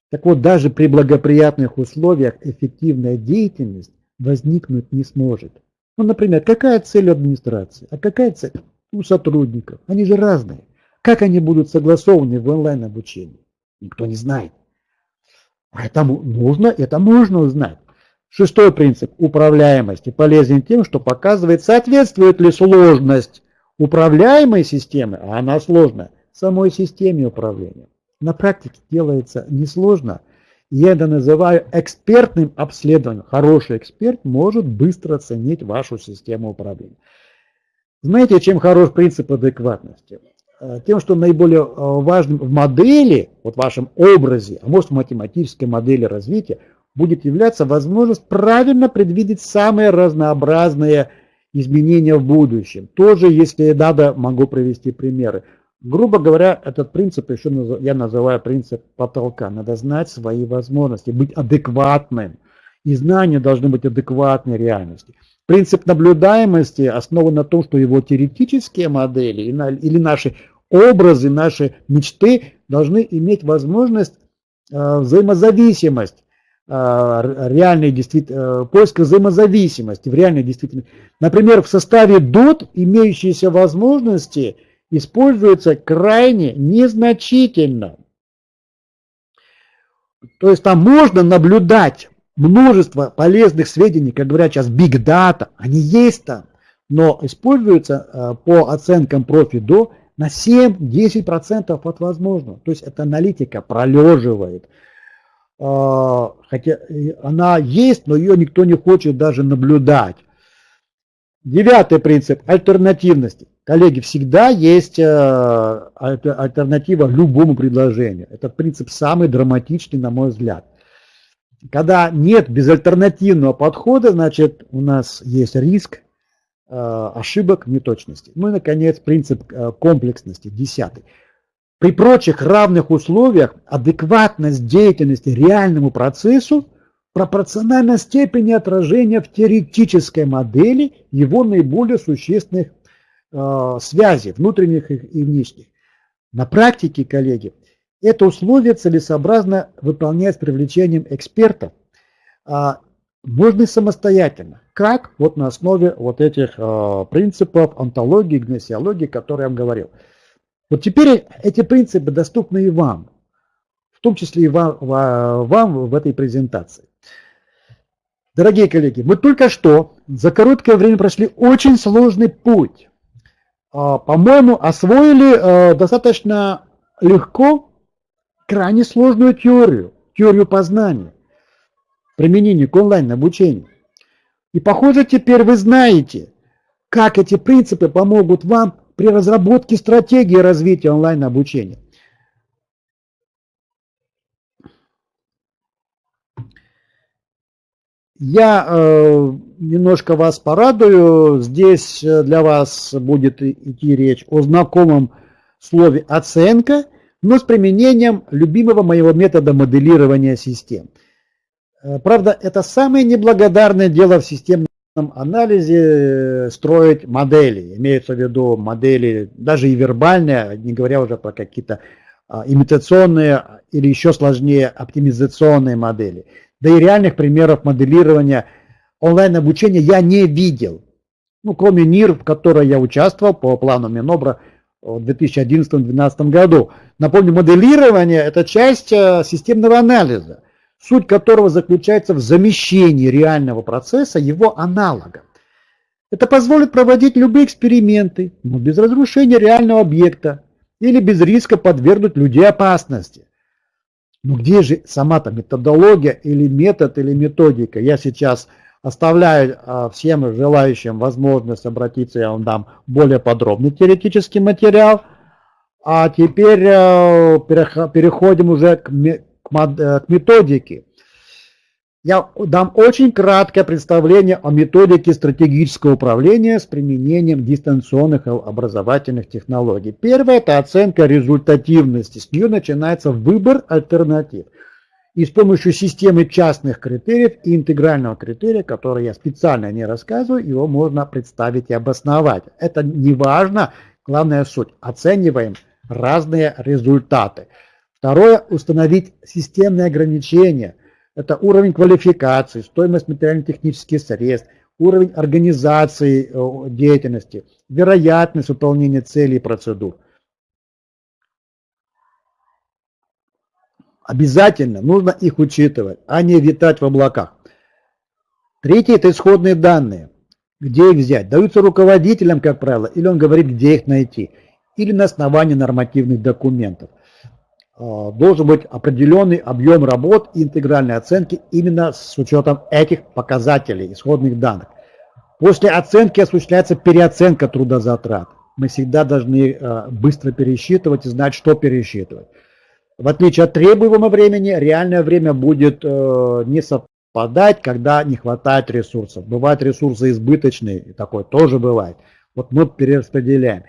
Так вот, даже при благоприятных условиях эффективная деятельность возникнуть не сможет. Ну, например, какая цель администрации, а какая цель у сотрудников? Они же разные. Как они будут согласованы в онлайн-обучении? Никто не знает. Это нужно, это можно узнать. Шестой принцип управляемости полезен тем, что показывает, соответствует ли сложность управляемой системы, а она сложная, самой системе управления на практике делается несложно. Я это называю экспертным обследованием. Хороший эксперт может быстро оценить вашу систему управления. Знаете, чем хорош принцип адекватности? Э, тем, что наиболее э, важным в модели, вот в вашем образе, а может в математической модели развития, будет являться возможность правильно предвидеть самые разнообразные изменения в будущем. Тоже, если надо, могу привести примеры. Грубо говоря, этот принцип еще я называю принцип потолка. Надо знать свои возможности, быть адекватным. И знания должны быть адекватной реальности. Принцип наблюдаемости основан на том, что его теоретические модели или наши образы, наши мечты должны иметь возможность э, взаимозависимость э, реальной действительности, э, поиска взаимозависимости в реальной действительности. Например, в составе DOT имеющиеся возможности – используется крайне незначительно. То есть там можно наблюдать множество полезных сведений, как говорят сейчас, big data, они есть там, но используются э, по оценкам профи до на 7-10% от возможного. То есть эта аналитика пролеживает. Э, хотя она есть, но ее никто не хочет даже наблюдать. Девятый принцип – альтернативности. Коллеги, всегда есть э, альтернатива любому предложению. Это принцип самый драматичный, на мой взгляд. Когда нет безальтернативного подхода, значит, у нас есть риск э, ошибок, неточностей. Ну и, наконец, принцип э, комплексности, десятый. При прочих равных условиях адекватность деятельности реальному процессу пропорциональна степени отражения в теоретической модели его наиболее существенных э, связей, внутренних и внешних. На практике, коллеги, это условие целесообразно выполнять с привлечением экспертов, э, можно самостоятельно. Как? Вот на основе вот этих э, принципов онтологии, гносеологии, которые я вам говорил. Вот теперь эти принципы доступны и вам, в том числе и вам, вам в этой презентации. Дорогие коллеги, мы только что за короткое время прошли очень сложный путь. А, по-моему, освоили э, достаточно легко крайне сложную теорию, теорию познания, применение к онлайн-обучению. И похоже, теперь вы знаете, как эти принципы помогут вам при разработке стратегии развития онлайн-обучения. Я э, немножко вас порадую. Здесь э, для вас будет идти речь о знакомом слове «оценка», но с применением любимого моего метода моделирования систем. Э, правда, это самое неблагодарное дело в системном анализе э, строить модели. Имеются в виду модели даже и вербальные, не говоря уже про какие-то а, имитационные или еще сложнее оптимизационные модели. Да и реальных примеров моделирования онлайн-обучения я не видел. Ну, кроме НИР, в которой я участвовал по плану Минобра в 2011-2012 году. Напомню, моделирование – это часть э, системного анализа суть которого заключается в замещении реального процесса его аналогом. Это позволит проводить любые эксперименты, но без разрушения реального объекта или без риска подвергнуть людей опасности. Но где же сама-то методология или метод или методика? Я сейчас оставляю а, всем желающим возможность обратиться, я вам дам более подробный теоретический материал. А теперь э, переходим уже к Э, к методике. Я дам очень краткое представление о методике стратегического управления с применением дистанционных образовательных технологий. Первое – это оценка результативности. С нее начинается выбор альтернатив. И с помощью системы частных критериев и интегрального критерия, который я специально не рассказываю, его можно представить и обосновать. Это не важно, главная суть. Оцениваем разные результаты. Второе – установить системные ограничения. Это уровень квалификации, стоимость материально-технических средств, уровень организации э, деятельности, вероятность выполнения целей и процедур. Обязательно нужно их учитывать, а не витать в облаках. Третье – это исходные данные. Где их взять? Даются руководителям, как правило, или он говорит, где их найти, или на основании нормативных документов. Э, должен быть определенный объем работ и интегральной оценки именно с учетом этих показателей, исходных данных. После оценки осуществляется переоценка трудозатрат. Мы всегда должны э, быстро пересчитывать и знать, что пересчитывать. В отличие от требуемого времени, реальное время будет э, не совпадать, когда не хватает ресурсов. Бывают ресурсы избыточные, и такое тоже бывает. Вот мы перераспределяем.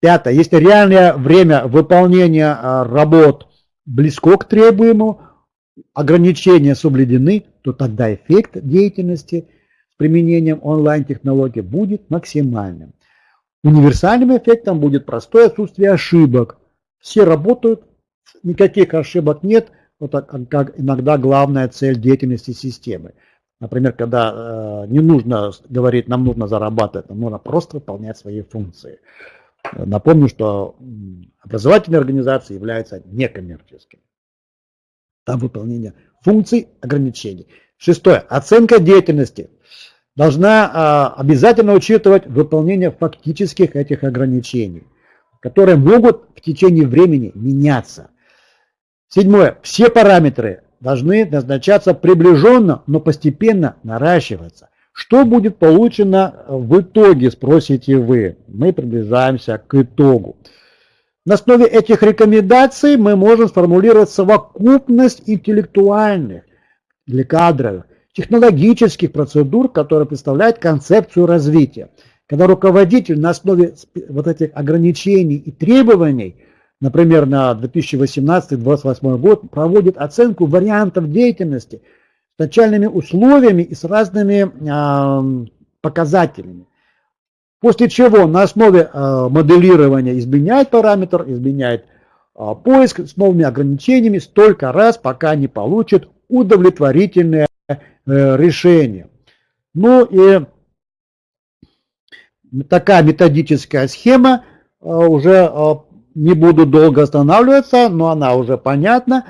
Пятое. Если реальное время выполнения а, работ близко к требуемому, ограничения соблюдены, то тогда эффект деятельности с применением онлайн-технологий будет максимальным. Универсальным эффектом будет простое отсутствие ошибок. Все работают, никаких ошибок нет, вот как иногда главная цель деятельности системы. Например, когда э, не нужно говорить, нам нужно зарабатывать, нам нужно просто выполнять свои функции. Напомню, что образовательные организации являются некоммерческими. Там выполнение функций ограничений. Шестое. Оценка деятельности должна а, обязательно учитывать выполнение фактических этих ограничений, которые могут в течение времени меняться. Седьмое. Все параметры должны назначаться приближенно, но постепенно наращиваться. Что будет получено в итоге, спросите вы. Мы приближаемся к итогу. На основе этих рекомендаций мы можем сформулировать совокупность интеллектуальных или кадровых, технологических процедур, которые представляют концепцию развития. Когда руководитель на основе вот этих ограничений и требований, например, на 2018-2028 год, проводит оценку вариантов деятельности с начальными условиями и с разными э, показателями. После чего на основе э, моделирования изменяет параметр, изменяет э, поиск с новыми ограничениями столько раз, пока не получит удовлетворительное э, решение. Ну и такая методическая схема, уже не буду долго останавливаться, но она уже понятна.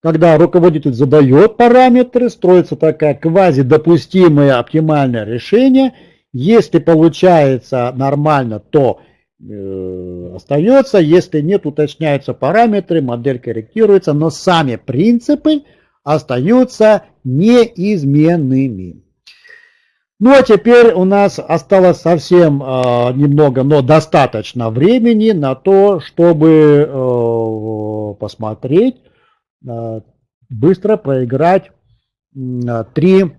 Когда руководитель задает параметры, строится такая квазидопустимое оптимальное решение. Если получается нормально, то э, остается. Если нет, уточняются параметры, модель корректируется, но сами принципы остаются неизменными. Ну а теперь у нас осталось совсем э, немного, но достаточно времени на то, чтобы э, посмотреть, э, быстро проиграть э, три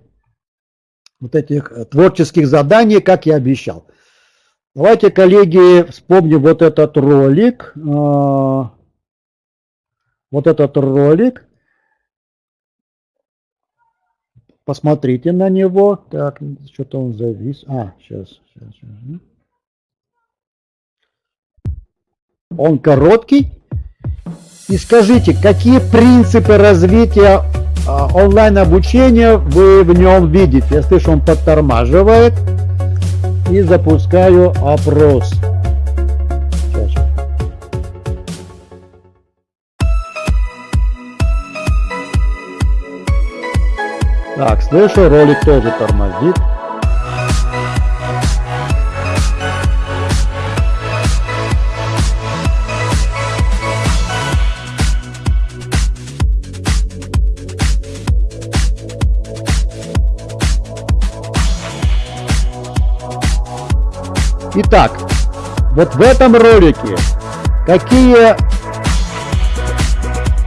вот этих творческих заданий, как я обещал. Давайте, коллеги, вспомним вот этот ролик. Э, вот этот ролик. Посмотрите на него. Так, что-то он завис. А, сейчас, сейчас, сейчас. Он короткий. И скажите, какие принципы развития а, онлайн-обучения вы в нем видите? Я слышу, он подтормаживает. И запускаю опрос. Так, слышу, ролик тоже тормозит. Итак, вот в этом ролике какие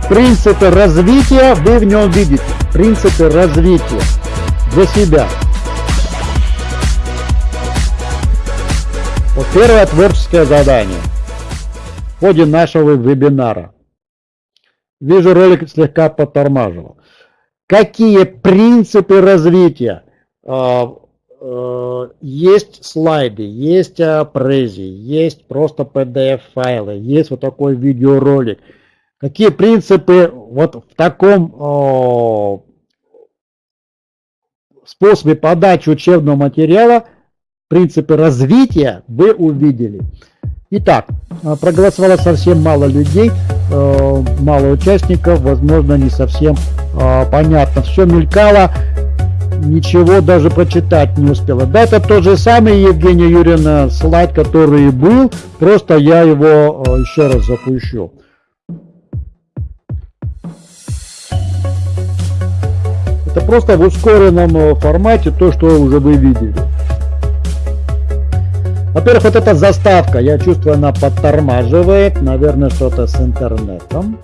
принципы развития вы в нем видите? Принципы развития для себя. Вот первое творческое задание в ходе нашего вебинара. Вижу, ролик слегка подтормаживал. Какие принципы развития? А, а, есть слайды, есть прези, есть просто PDF-файлы, есть вот такой видеоролик – какие принципы вот в таком способе подачи учебного материала, принципы развития вы увидели. Итак, проголосовало совсем мало людей, э, мало участников, возможно, не совсем э, понятно. Все мелькало, ничего даже прочитать не успела. Да, это тот же самый Евгения Юрьевна слайд, который был, просто я его э, еще раз запущу. Это просто в ускоренном э, формате то, что уже вы видели. Во-первых, вот эта заставка, я чувствую, она подтормаживает, наверное, что-то с интернетом.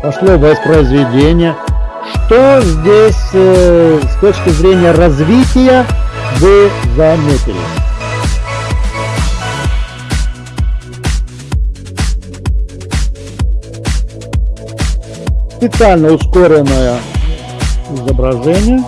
Пошло воспроизведение. Что здесь э, с точки зрения развития вы заметили? Специально ускоренное изображение.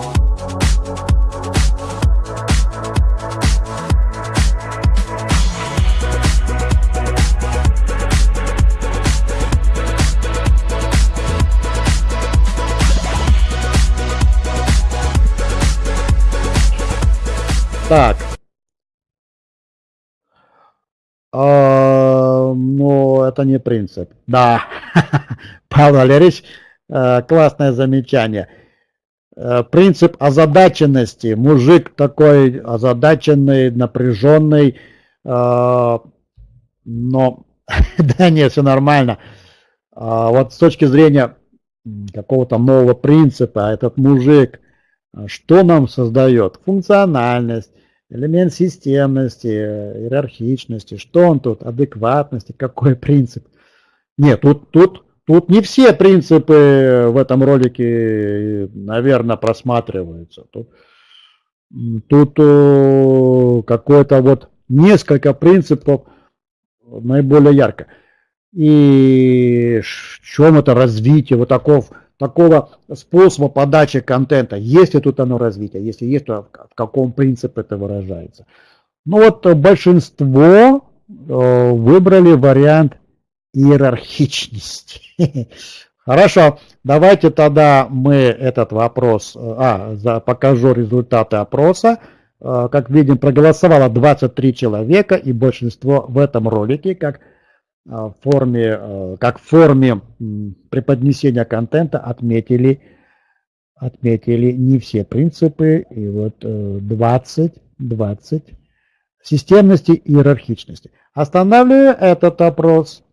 Так. А, но это не принцип. Да. [laughs] Павел Валерьевич, классное замечание. Э, принцип озадаченности. Мужик такой озадаченный, напряженный, э, но [laughs] да нет, все нормально. Вот с точки зрения какого-то нового принципа, а этот мужик что нам создает? Функциональность, элемент системности, иерархичности, что он тут, адекватности, какой принцип. Нет, тут, тут, тут не все принципы в этом ролике, наверное, просматриваются. Тут, тут э, какое-то вот несколько принципов наиболее ярко. И в чем это развитие вот такого, такого способа подачи контента? Есть ли тут оно развитие? Если есть, то в каком принципе это выражается? Ну вот большинство э, выбрали вариант иерархичности. [laughs] Хорошо, давайте тогда мы этот вопрос, э, а, за, покажу результаты опроса. Э, как видим, проголосовало 23 человека, и большинство в этом ролике, как в форме, как в форме преподнесения контента отметили, отметили не все принципы, и вот 20, 20 системности и иерархичности. Останавливаю этот опрос.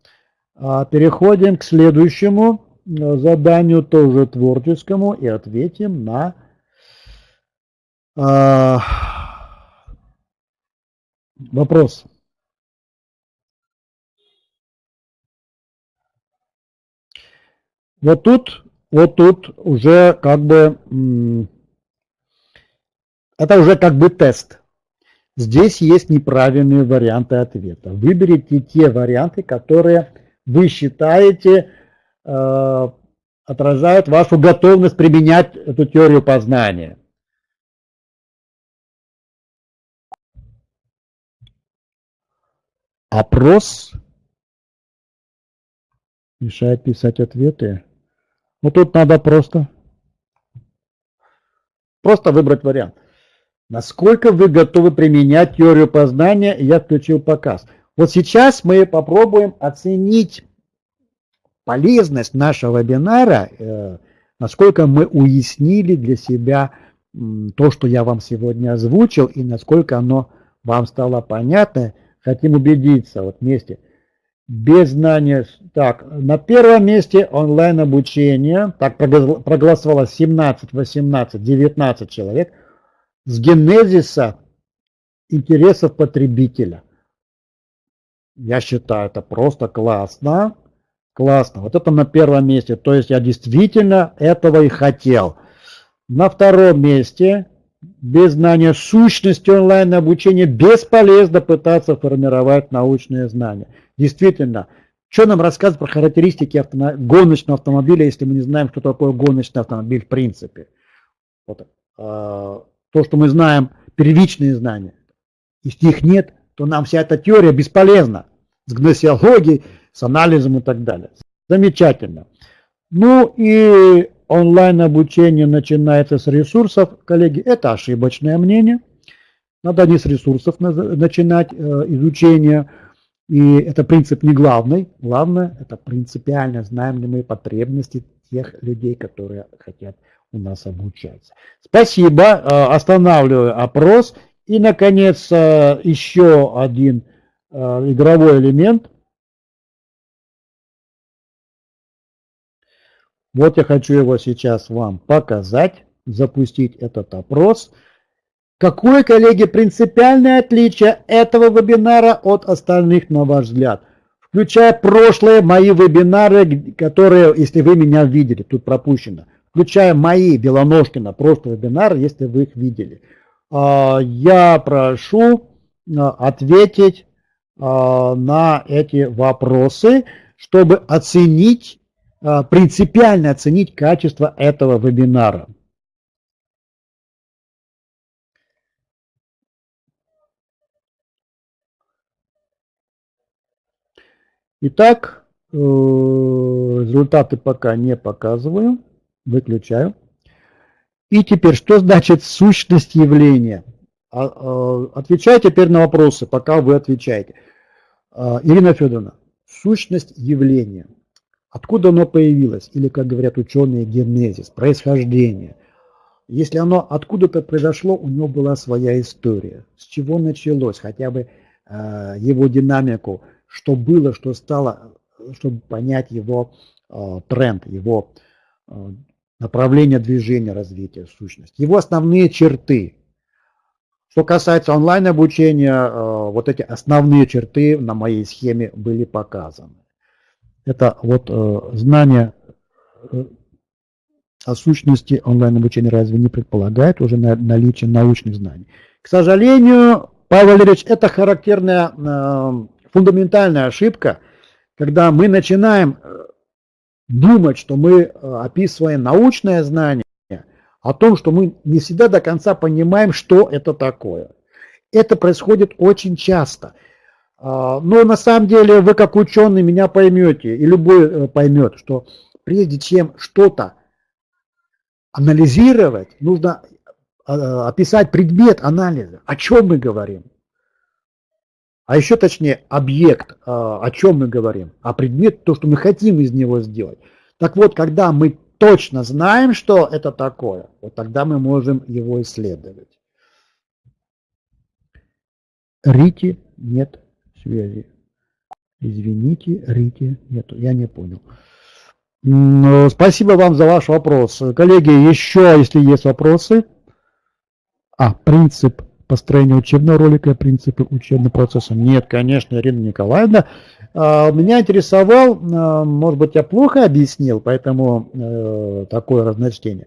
А переходим к следующему э, заданию, тоже творческому, и ответим на э, вопрос. Вот тут, вот тут уже как бы, это уже как бы тест. Здесь есть неправильные варианты ответа. Выберите те варианты, которые вы считаете э, отражают вашу готовность применять эту теорию познания. Опрос мешает писать ответы. Ну тут надо просто, просто выбрать вариант. Насколько вы готовы применять теорию познания, я включил показ. Вот сейчас мы попробуем оценить полезность нашего вебинара, э, насколько мы уяснили для себя то, что я вам сегодня озвучил, и насколько оно вам стало понятно. Хотим убедиться вот вместе. Без знания... Так, на первом месте онлайн обучение. Так, проголосовало 17, 18, 19 человек – с генезиса интересов потребителя. Я считаю, это просто классно. Классно. Вот это на первом месте. То есть я действительно этого и хотел. На втором месте, без знания сущности онлайн-обучения, бесполезно пытаться формировать научные знания. Действительно, что нам рассказывать про характеристики автомо... гоночного автомобиля, если мы не знаем, что такое гоночный автомобиль в принципе? Вот. А, то, что мы знаем, первичные знания. Если их нет, то нам вся эта теория бесполезна. С гносеологией, с анализом и так далее. Замечательно. Ну и онлайн обучение начинается с ресурсов. Коллеги, это ошибочное мнение. Надо не с ресурсов начинать э, изучение. И это принцип не главный. Главное, это принципиально знаем ли мы потребности тех людей, которые хотят у нас обучаться. Спасибо. Э, останавливаю опрос. И, наконец, еще один э, игровой элемент. Вот я хочу его сейчас вам показать, запустить этот опрос. Какое, коллеги, принципиальное отличие этого вебинара от остальных, на ваш взгляд? Включая прошлые мои вебинары, которые, если вы меня видели, тут пропущено – включая мои Белоножкина просто вебинары, если вы их видели. А, я прошу а, ответить а, на эти вопросы, чтобы оценить, принципиально оценить качество этого вебинара. Итак, э, результаты пока не показываю. Выключаю. И теперь, что значит сущность явления? А, а, отвечаю теперь на вопросы, пока вы отвечаете. А, Ирина Федоровна, сущность явления. Откуда оно появилось? Или, как говорят ученые, генезис, происхождение. Если оно откуда-то произошло, у него была своя история. С чего началось? Хотя бы его динамику, что было, что стало, чтобы понять его тренд, его направление движения развития сущности, его основные черты. Что касается онлайн-обучения, вот эти основные черты на моей схеме были показаны. Это вот знание о сущности онлайн-обучения разве не предполагает уже наличие научных знаний? К сожалению, Павел Валерьевич, это характерная э, фундаментальная ошибка, когда мы начинаем э, думать, что мы э, описываем научное знание, о том, что мы не всегда до конца понимаем, что это такое. Это происходит очень часто. Но на самом деле вы как ученый меня поймете, и любой поймет, что прежде чем что-то анализировать, нужно а, описать предмет анализа, о чем мы говорим. А еще точнее, объект, а, о чем мы говорим, а предмет, то, что мы хотим из него сделать. Так вот, когда мы точно знаем, что это такое, вот тогда мы можем его исследовать. Рите нет связи. Извините, Рите нету. Я не понял. Спасибо вам за ваш вопрос. Коллеги, еще, если есть вопросы. А, принцип построения учебного ролика, принципы учебного процесса. Нет, конечно, Ирина Николаевна. А, меня интересовал, а, может быть, я плохо объяснил, поэтому э, такое разночтение.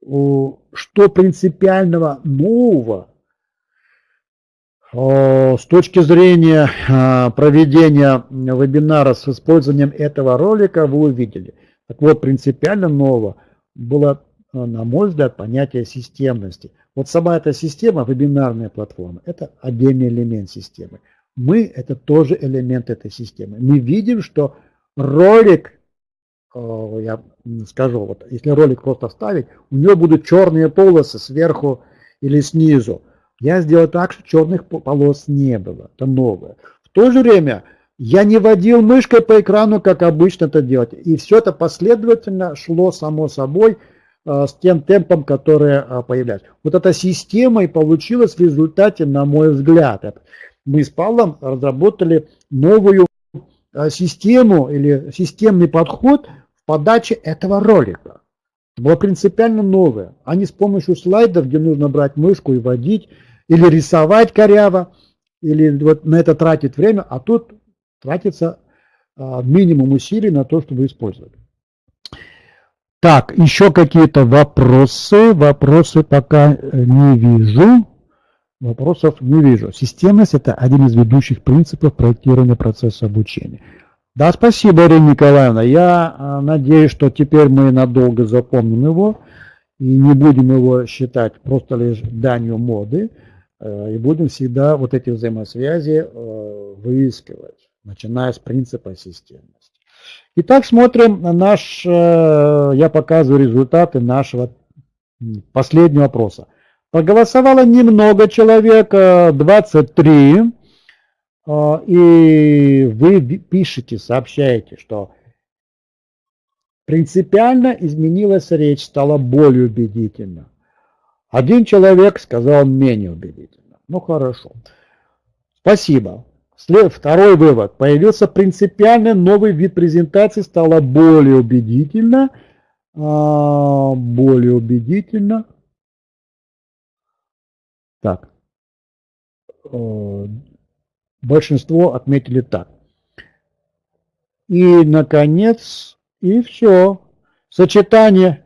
Что принципиального нового с точки зрения а, проведения вебинара с использованием этого ролика вы увидели. Так вот, принципиально нового было, а, на мой взгляд, понятие системности. Вот сама эта система, вебинарная платформа, это отдельный элемент системы. Мы – это тоже элемент этой системы. Мы видим, что ролик, а, я скажу, вот если ролик просто вставить, у него будут черные полосы сверху или снизу. Я сделал так, что черных полос не было. Это новое. В то же время я не водил мышкой по экрану, как обычно это делать. И все это последовательно шло само собой э, с тем темпом, который э, появляется. Вот эта система и получилась в результате, на мой взгляд. Мы с Павлом разработали новую э, систему или системный подход в подаче этого ролика. Это было принципиально новое, а не с помощью слайдов, где нужно брать мышку и водить, или рисовать коряво, или вот на это тратить время, а тут тратится минимум усилий на то, чтобы использовать. Так, еще какие-то вопросы? Вопросы пока э, не вижу. Вопросов не вижу. Системность – это один из ведущих принципов проектирования процесса обучения. Да, спасибо, Ирина Николаевна. Я а, надеюсь, что теперь мы надолго запомним его и не будем его считать просто лишь данью моды, Э, и будем всегда вот эти взаимосвязи э, выискивать, начиная с принципа системности. Итак, смотрим на наш, э, я показываю результаты нашего последнего опроса. Проголосовало немного человек, 23, и вы пишете, сообщаете, что принципиально изменилась речь, стала более убедительна. Один человек сказал менее убедительно. Ну хорошо. Спасибо. Второй вывод. Появился принципиально новый вид презентации, стало более убедительно. А, более убедительно. Так. Э, большинство отметили так. И, наконец, и все. Сочетание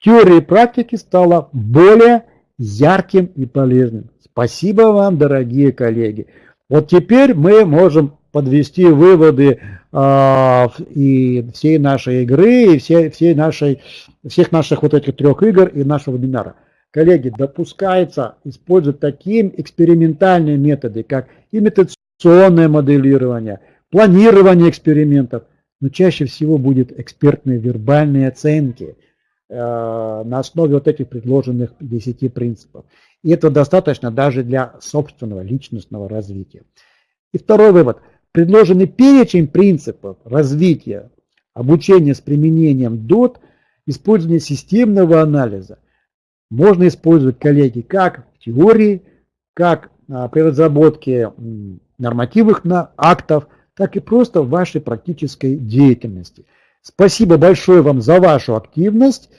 теории практики стало более ярким и полезным. Спасибо вам, дорогие коллеги. Вот теперь мы можем подвести выводы э, и всей нашей игры, и всей, всей нашей, всех наших вот этих трех игр и нашего вебинара. Коллеги, допускается использовать такие экспериментальные методы, как имитационное моделирование, планирование экспериментов, но чаще всего будет экспертные вербальные оценки – Э, на основе вот этих предложенных 10 принципов. И это достаточно даже для собственного личностного развития. И второй вывод. Предложенный перечень принципов развития обучения с применением DOT, использование системного анализа, можно использовать, коллеги, как в теории, как а, при разработке нормативных актов, так и просто в вашей практической деятельности – Спасибо большое вам за вашу активность.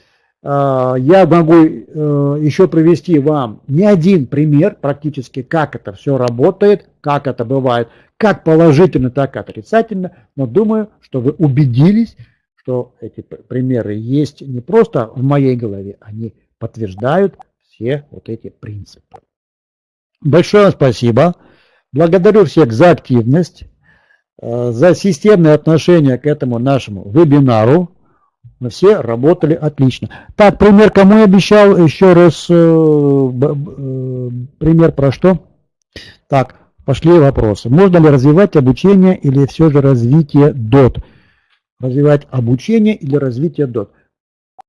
А, я могу э, еще привести вам не один пример практически, как это все работает, как это бывает, как положительно, так и отрицательно, но думаю, что вы убедились, что эти примеры есть не просто в моей голове, они подтверждают все вот эти принципы. Большое спасибо. Благодарю всех за активность, э, за системное отношение к этому нашему вебинару. Мы все работали отлично. Так, пример кому я обещал? Еще раз э, э, пример про что? Так, пошли вопросы. Можно ли развивать обучение или все же развитие DOT? Развивать обучение или развитие DOT?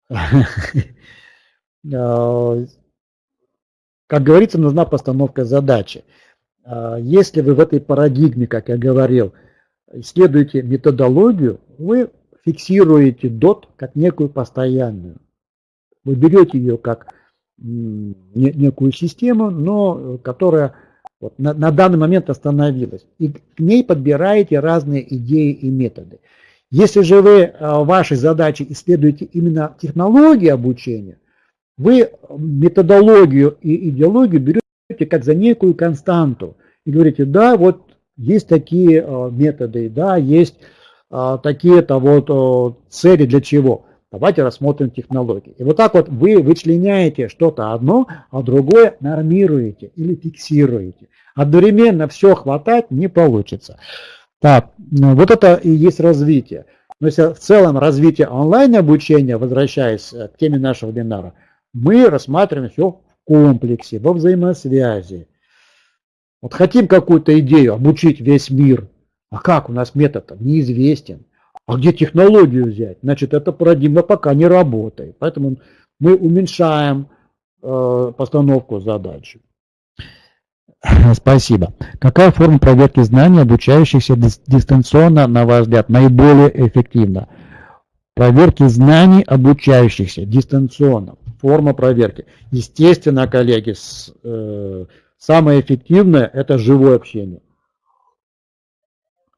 [laughs] Как говорится, нужна постановка задачи. А, если вы в этой парадигме, как я говорил, исследуете методологию, вы фиксируете DOT как некую постоянную. Вы берете ее как некую систему, но которая вот на, на данный момент остановилась. И к ней подбираете разные идеи и методы. Если же вы а, вашей задачей исследуете именно технологии обучения, вы методологию и идеологию берете как за некую константу и говорите, да, вот есть такие э, методы, да, есть э, такие-то вот э, цели для чего. Давайте рассмотрим технологии. И вот так вот вы вычленяете что-то одно, а другое нормируете или фиксируете. Одновременно все хватать не получится. Так, ну, вот это и есть развитие. Но если в целом развитие онлайн обучения, возвращаясь к теме нашего вебинара, мы рассматриваем все в комплексе, во взаимосвязи. Вот хотим какую-то идею обучить весь мир, а как у нас метод неизвестен. А где технологию взять? Значит, эта парадигма пока не работает. Поэтому мы уменьшаем э, постановку задачи. [laughs] Спасибо. Какая форма проверки знаний обучающихся дистанционно, на ваш взгляд, наиболее эффективна? Проверки знаний обучающихся дистанционно форма проверки. Естественно, коллеги, э, самое эффективное – это живое общение.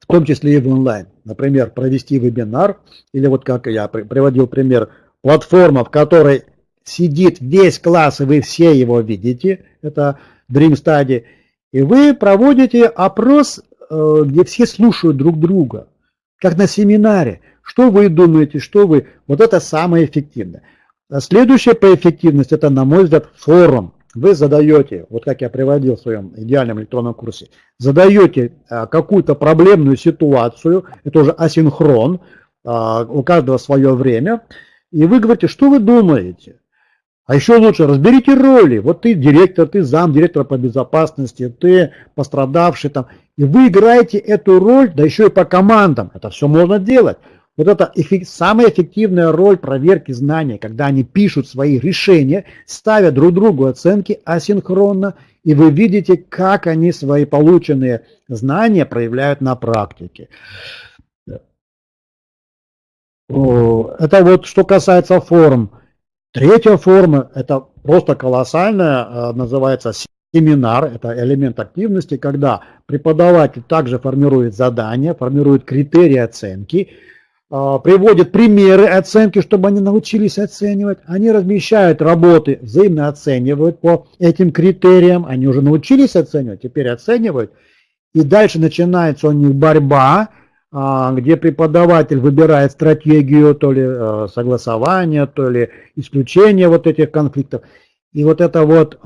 В том числе и в онлайн. Например, провести вебинар, или вот как я приводил пример, платформа, в которой сидит весь класс, и вы все его видите, это Dream Study, и вы проводите опрос, э, где все слушают друг друга, как на семинаре. Что вы думаете, что вы... Вот это самое эффективное. А следующее по эффективности, это, на мой взгляд, форум. Вы задаете, вот как я приводил в своем идеальном электронном курсе, задаете а, какую-то проблемную ситуацию, это уже асинхрон, а, у каждого свое время, и вы говорите, что вы думаете. А еще лучше разберите роли. Вот ты директор, ты зам директора по безопасности, ты пострадавший там. И вы играете эту роль, да еще и по командам. Это все можно делать. Вот это самая эффективная роль проверки знаний, когда они пишут свои решения, ставят друг другу оценки асинхронно, и вы видите, как они свои полученные знания проявляют на практике. Это вот что касается форм. Третья форма, это просто колоссальная, э, называется семинар, это элемент активности, когда преподаватель также формирует задания, формирует критерии оценки, а, приводят примеры оценки, чтобы они научились оценивать. Они размещают работы, взаимно оценивают по этим критериям. Они уже научились оценивать, теперь оценивают. И дальше начинается у них борьба, а, где преподаватель выбирает стратегию то ли а, согласования, то ли исключения вот этих конфликтов. И вот это вот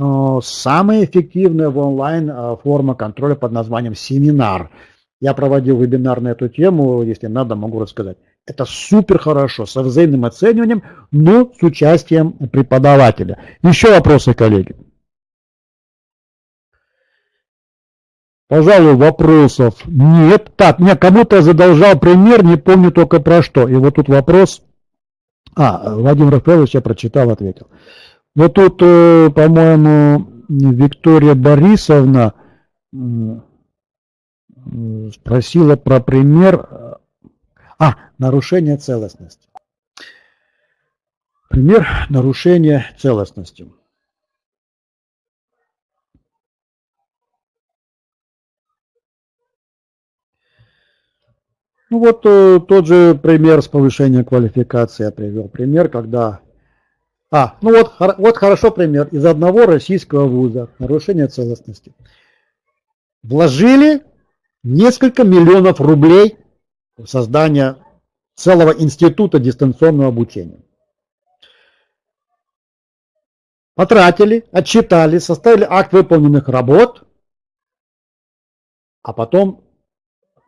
самая эффективная в онлайн форма контроля под названием семинар. Я проводил вебинар на эту тему, если надо, могу рассказать. Это супер хорошо, со взаимным оцениванием, но с участием преподавателя. Еще вопросы, коллеги? Пожалуй, вопросов нет. Так, мне кому-то задолжал пример, не помню только про что. И вот тут вопрос. А, Владимир Рафаэлович я прочитал, ответил. Вот тут, э, по-моему, Виктория Борисовна спросила про пример а, нарушение целостности. Пример нарушения целостности. Ну вот э, тот же пример с повышением квалификации я привел. Пример, когда... А, ну вот, вот хорошо пример. Из одного российского вуза. Нарушение целостности. Вложили несколько миллионов рублей в создание целого института дистанционного обучения. Потратили, отчитали, составили акт выполненных работ, а потом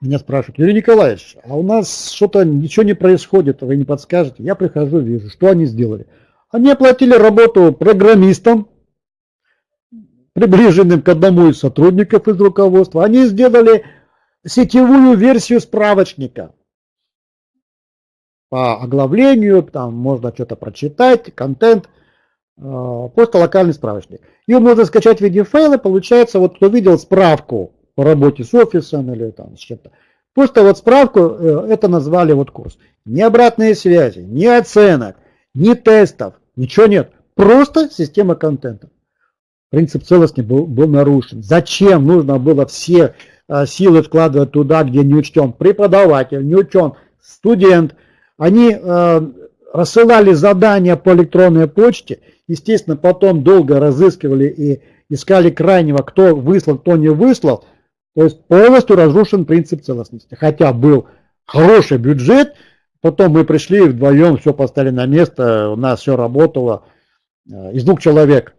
меня спрашивают, Юрий Николаевич, а у нас что-то ничего не происходит, вы не подскажете? Я прихожу, вижу, что они сделали. Они оплатили работу программистам, приближенным к одному из сотрудников из руководства. Они сделали сетевую версию справочника. По оглавлению, там можно что-то прочитать, контент – Э, просто локальный справочник. Ее можно скачать в виде файла, получается, вот кто видел справку по работе с офисом или там с чем-то, просто вот справку, э, это назвали вот курс. Ни обратной связи, ни оценок, ни тестов, ничего нет. Просто система контента. Принцип целостности был, был нарушен. Зачем нужно было все э, силы вкладывать туда, где не учтен преподаватель, не учтен студент. Они рассылали задания по электронной почте, естественно, потом долго разыскивали и искали крайнего, кто выслал, кто не выслал. То есть полностью разрушен принцип целостности. Хотя был хороший бюджет, потом мы пришли вдвоем, все поставили на место, у нас все работало. Э, из двух человек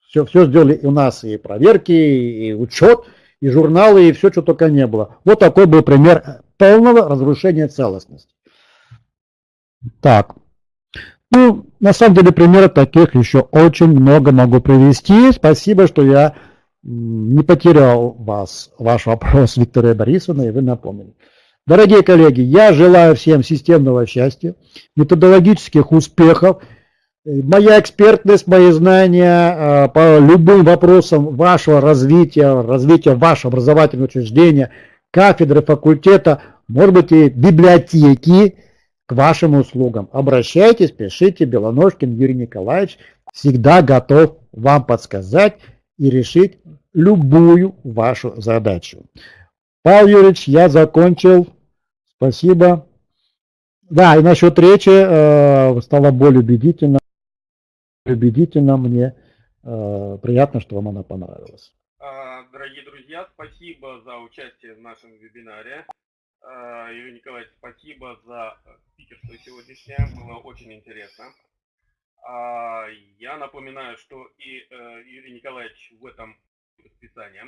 все, все сделали у нас и проверки, и учет, и журналы, и все, что только не было. Вот такой был пример полного разрушения целостности. Так, ну, на самом деле примеров таких еще очень много могу привести. Спасибо, что я не потерял вас, ваш вопрос, [laughs] Виктория Борисовна, и вы напомнили. Дорогие коллеги, я желаю всем системного счастья, методологических успехов. Моя экспертность, мои знания э, по любым вопросам вашего развития, развития вашего образовательного учреждения, кафедры, факультета, может быть и библиотеки, к вашим услугам. Обращайтесь, пишите, Белоножкин Юрий Николаевич всегда готов вам подсказать и решить любую вашу задачу. Павел Юрьевич, я закончил. Спасибо. Да, и насчет речи э, стало более убедительно. Убедительно мне. Э, приятно, что вам она понравилась. А, дорогие друзья, спасибо за участие в нашем вебинаре. А, Юрий Николаевич, спасибо за спикерство сегодняшнее, было очень интересно. А, я напоминаю, что и э, Юрий Николаевич в этом расписании,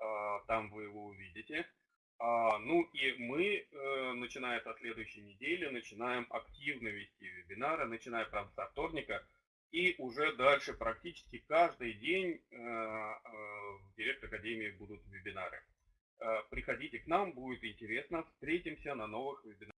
а, там вы его увидите. Ну и мы, э, начиная со следующей недели, начинаем активно вести вебинары, начиная прям со вторника, и уже дальше практически каждый день э, в Директ Академии будут вебинары. Приходите к нам, будет интересно. Встретимся на новых вебинарах.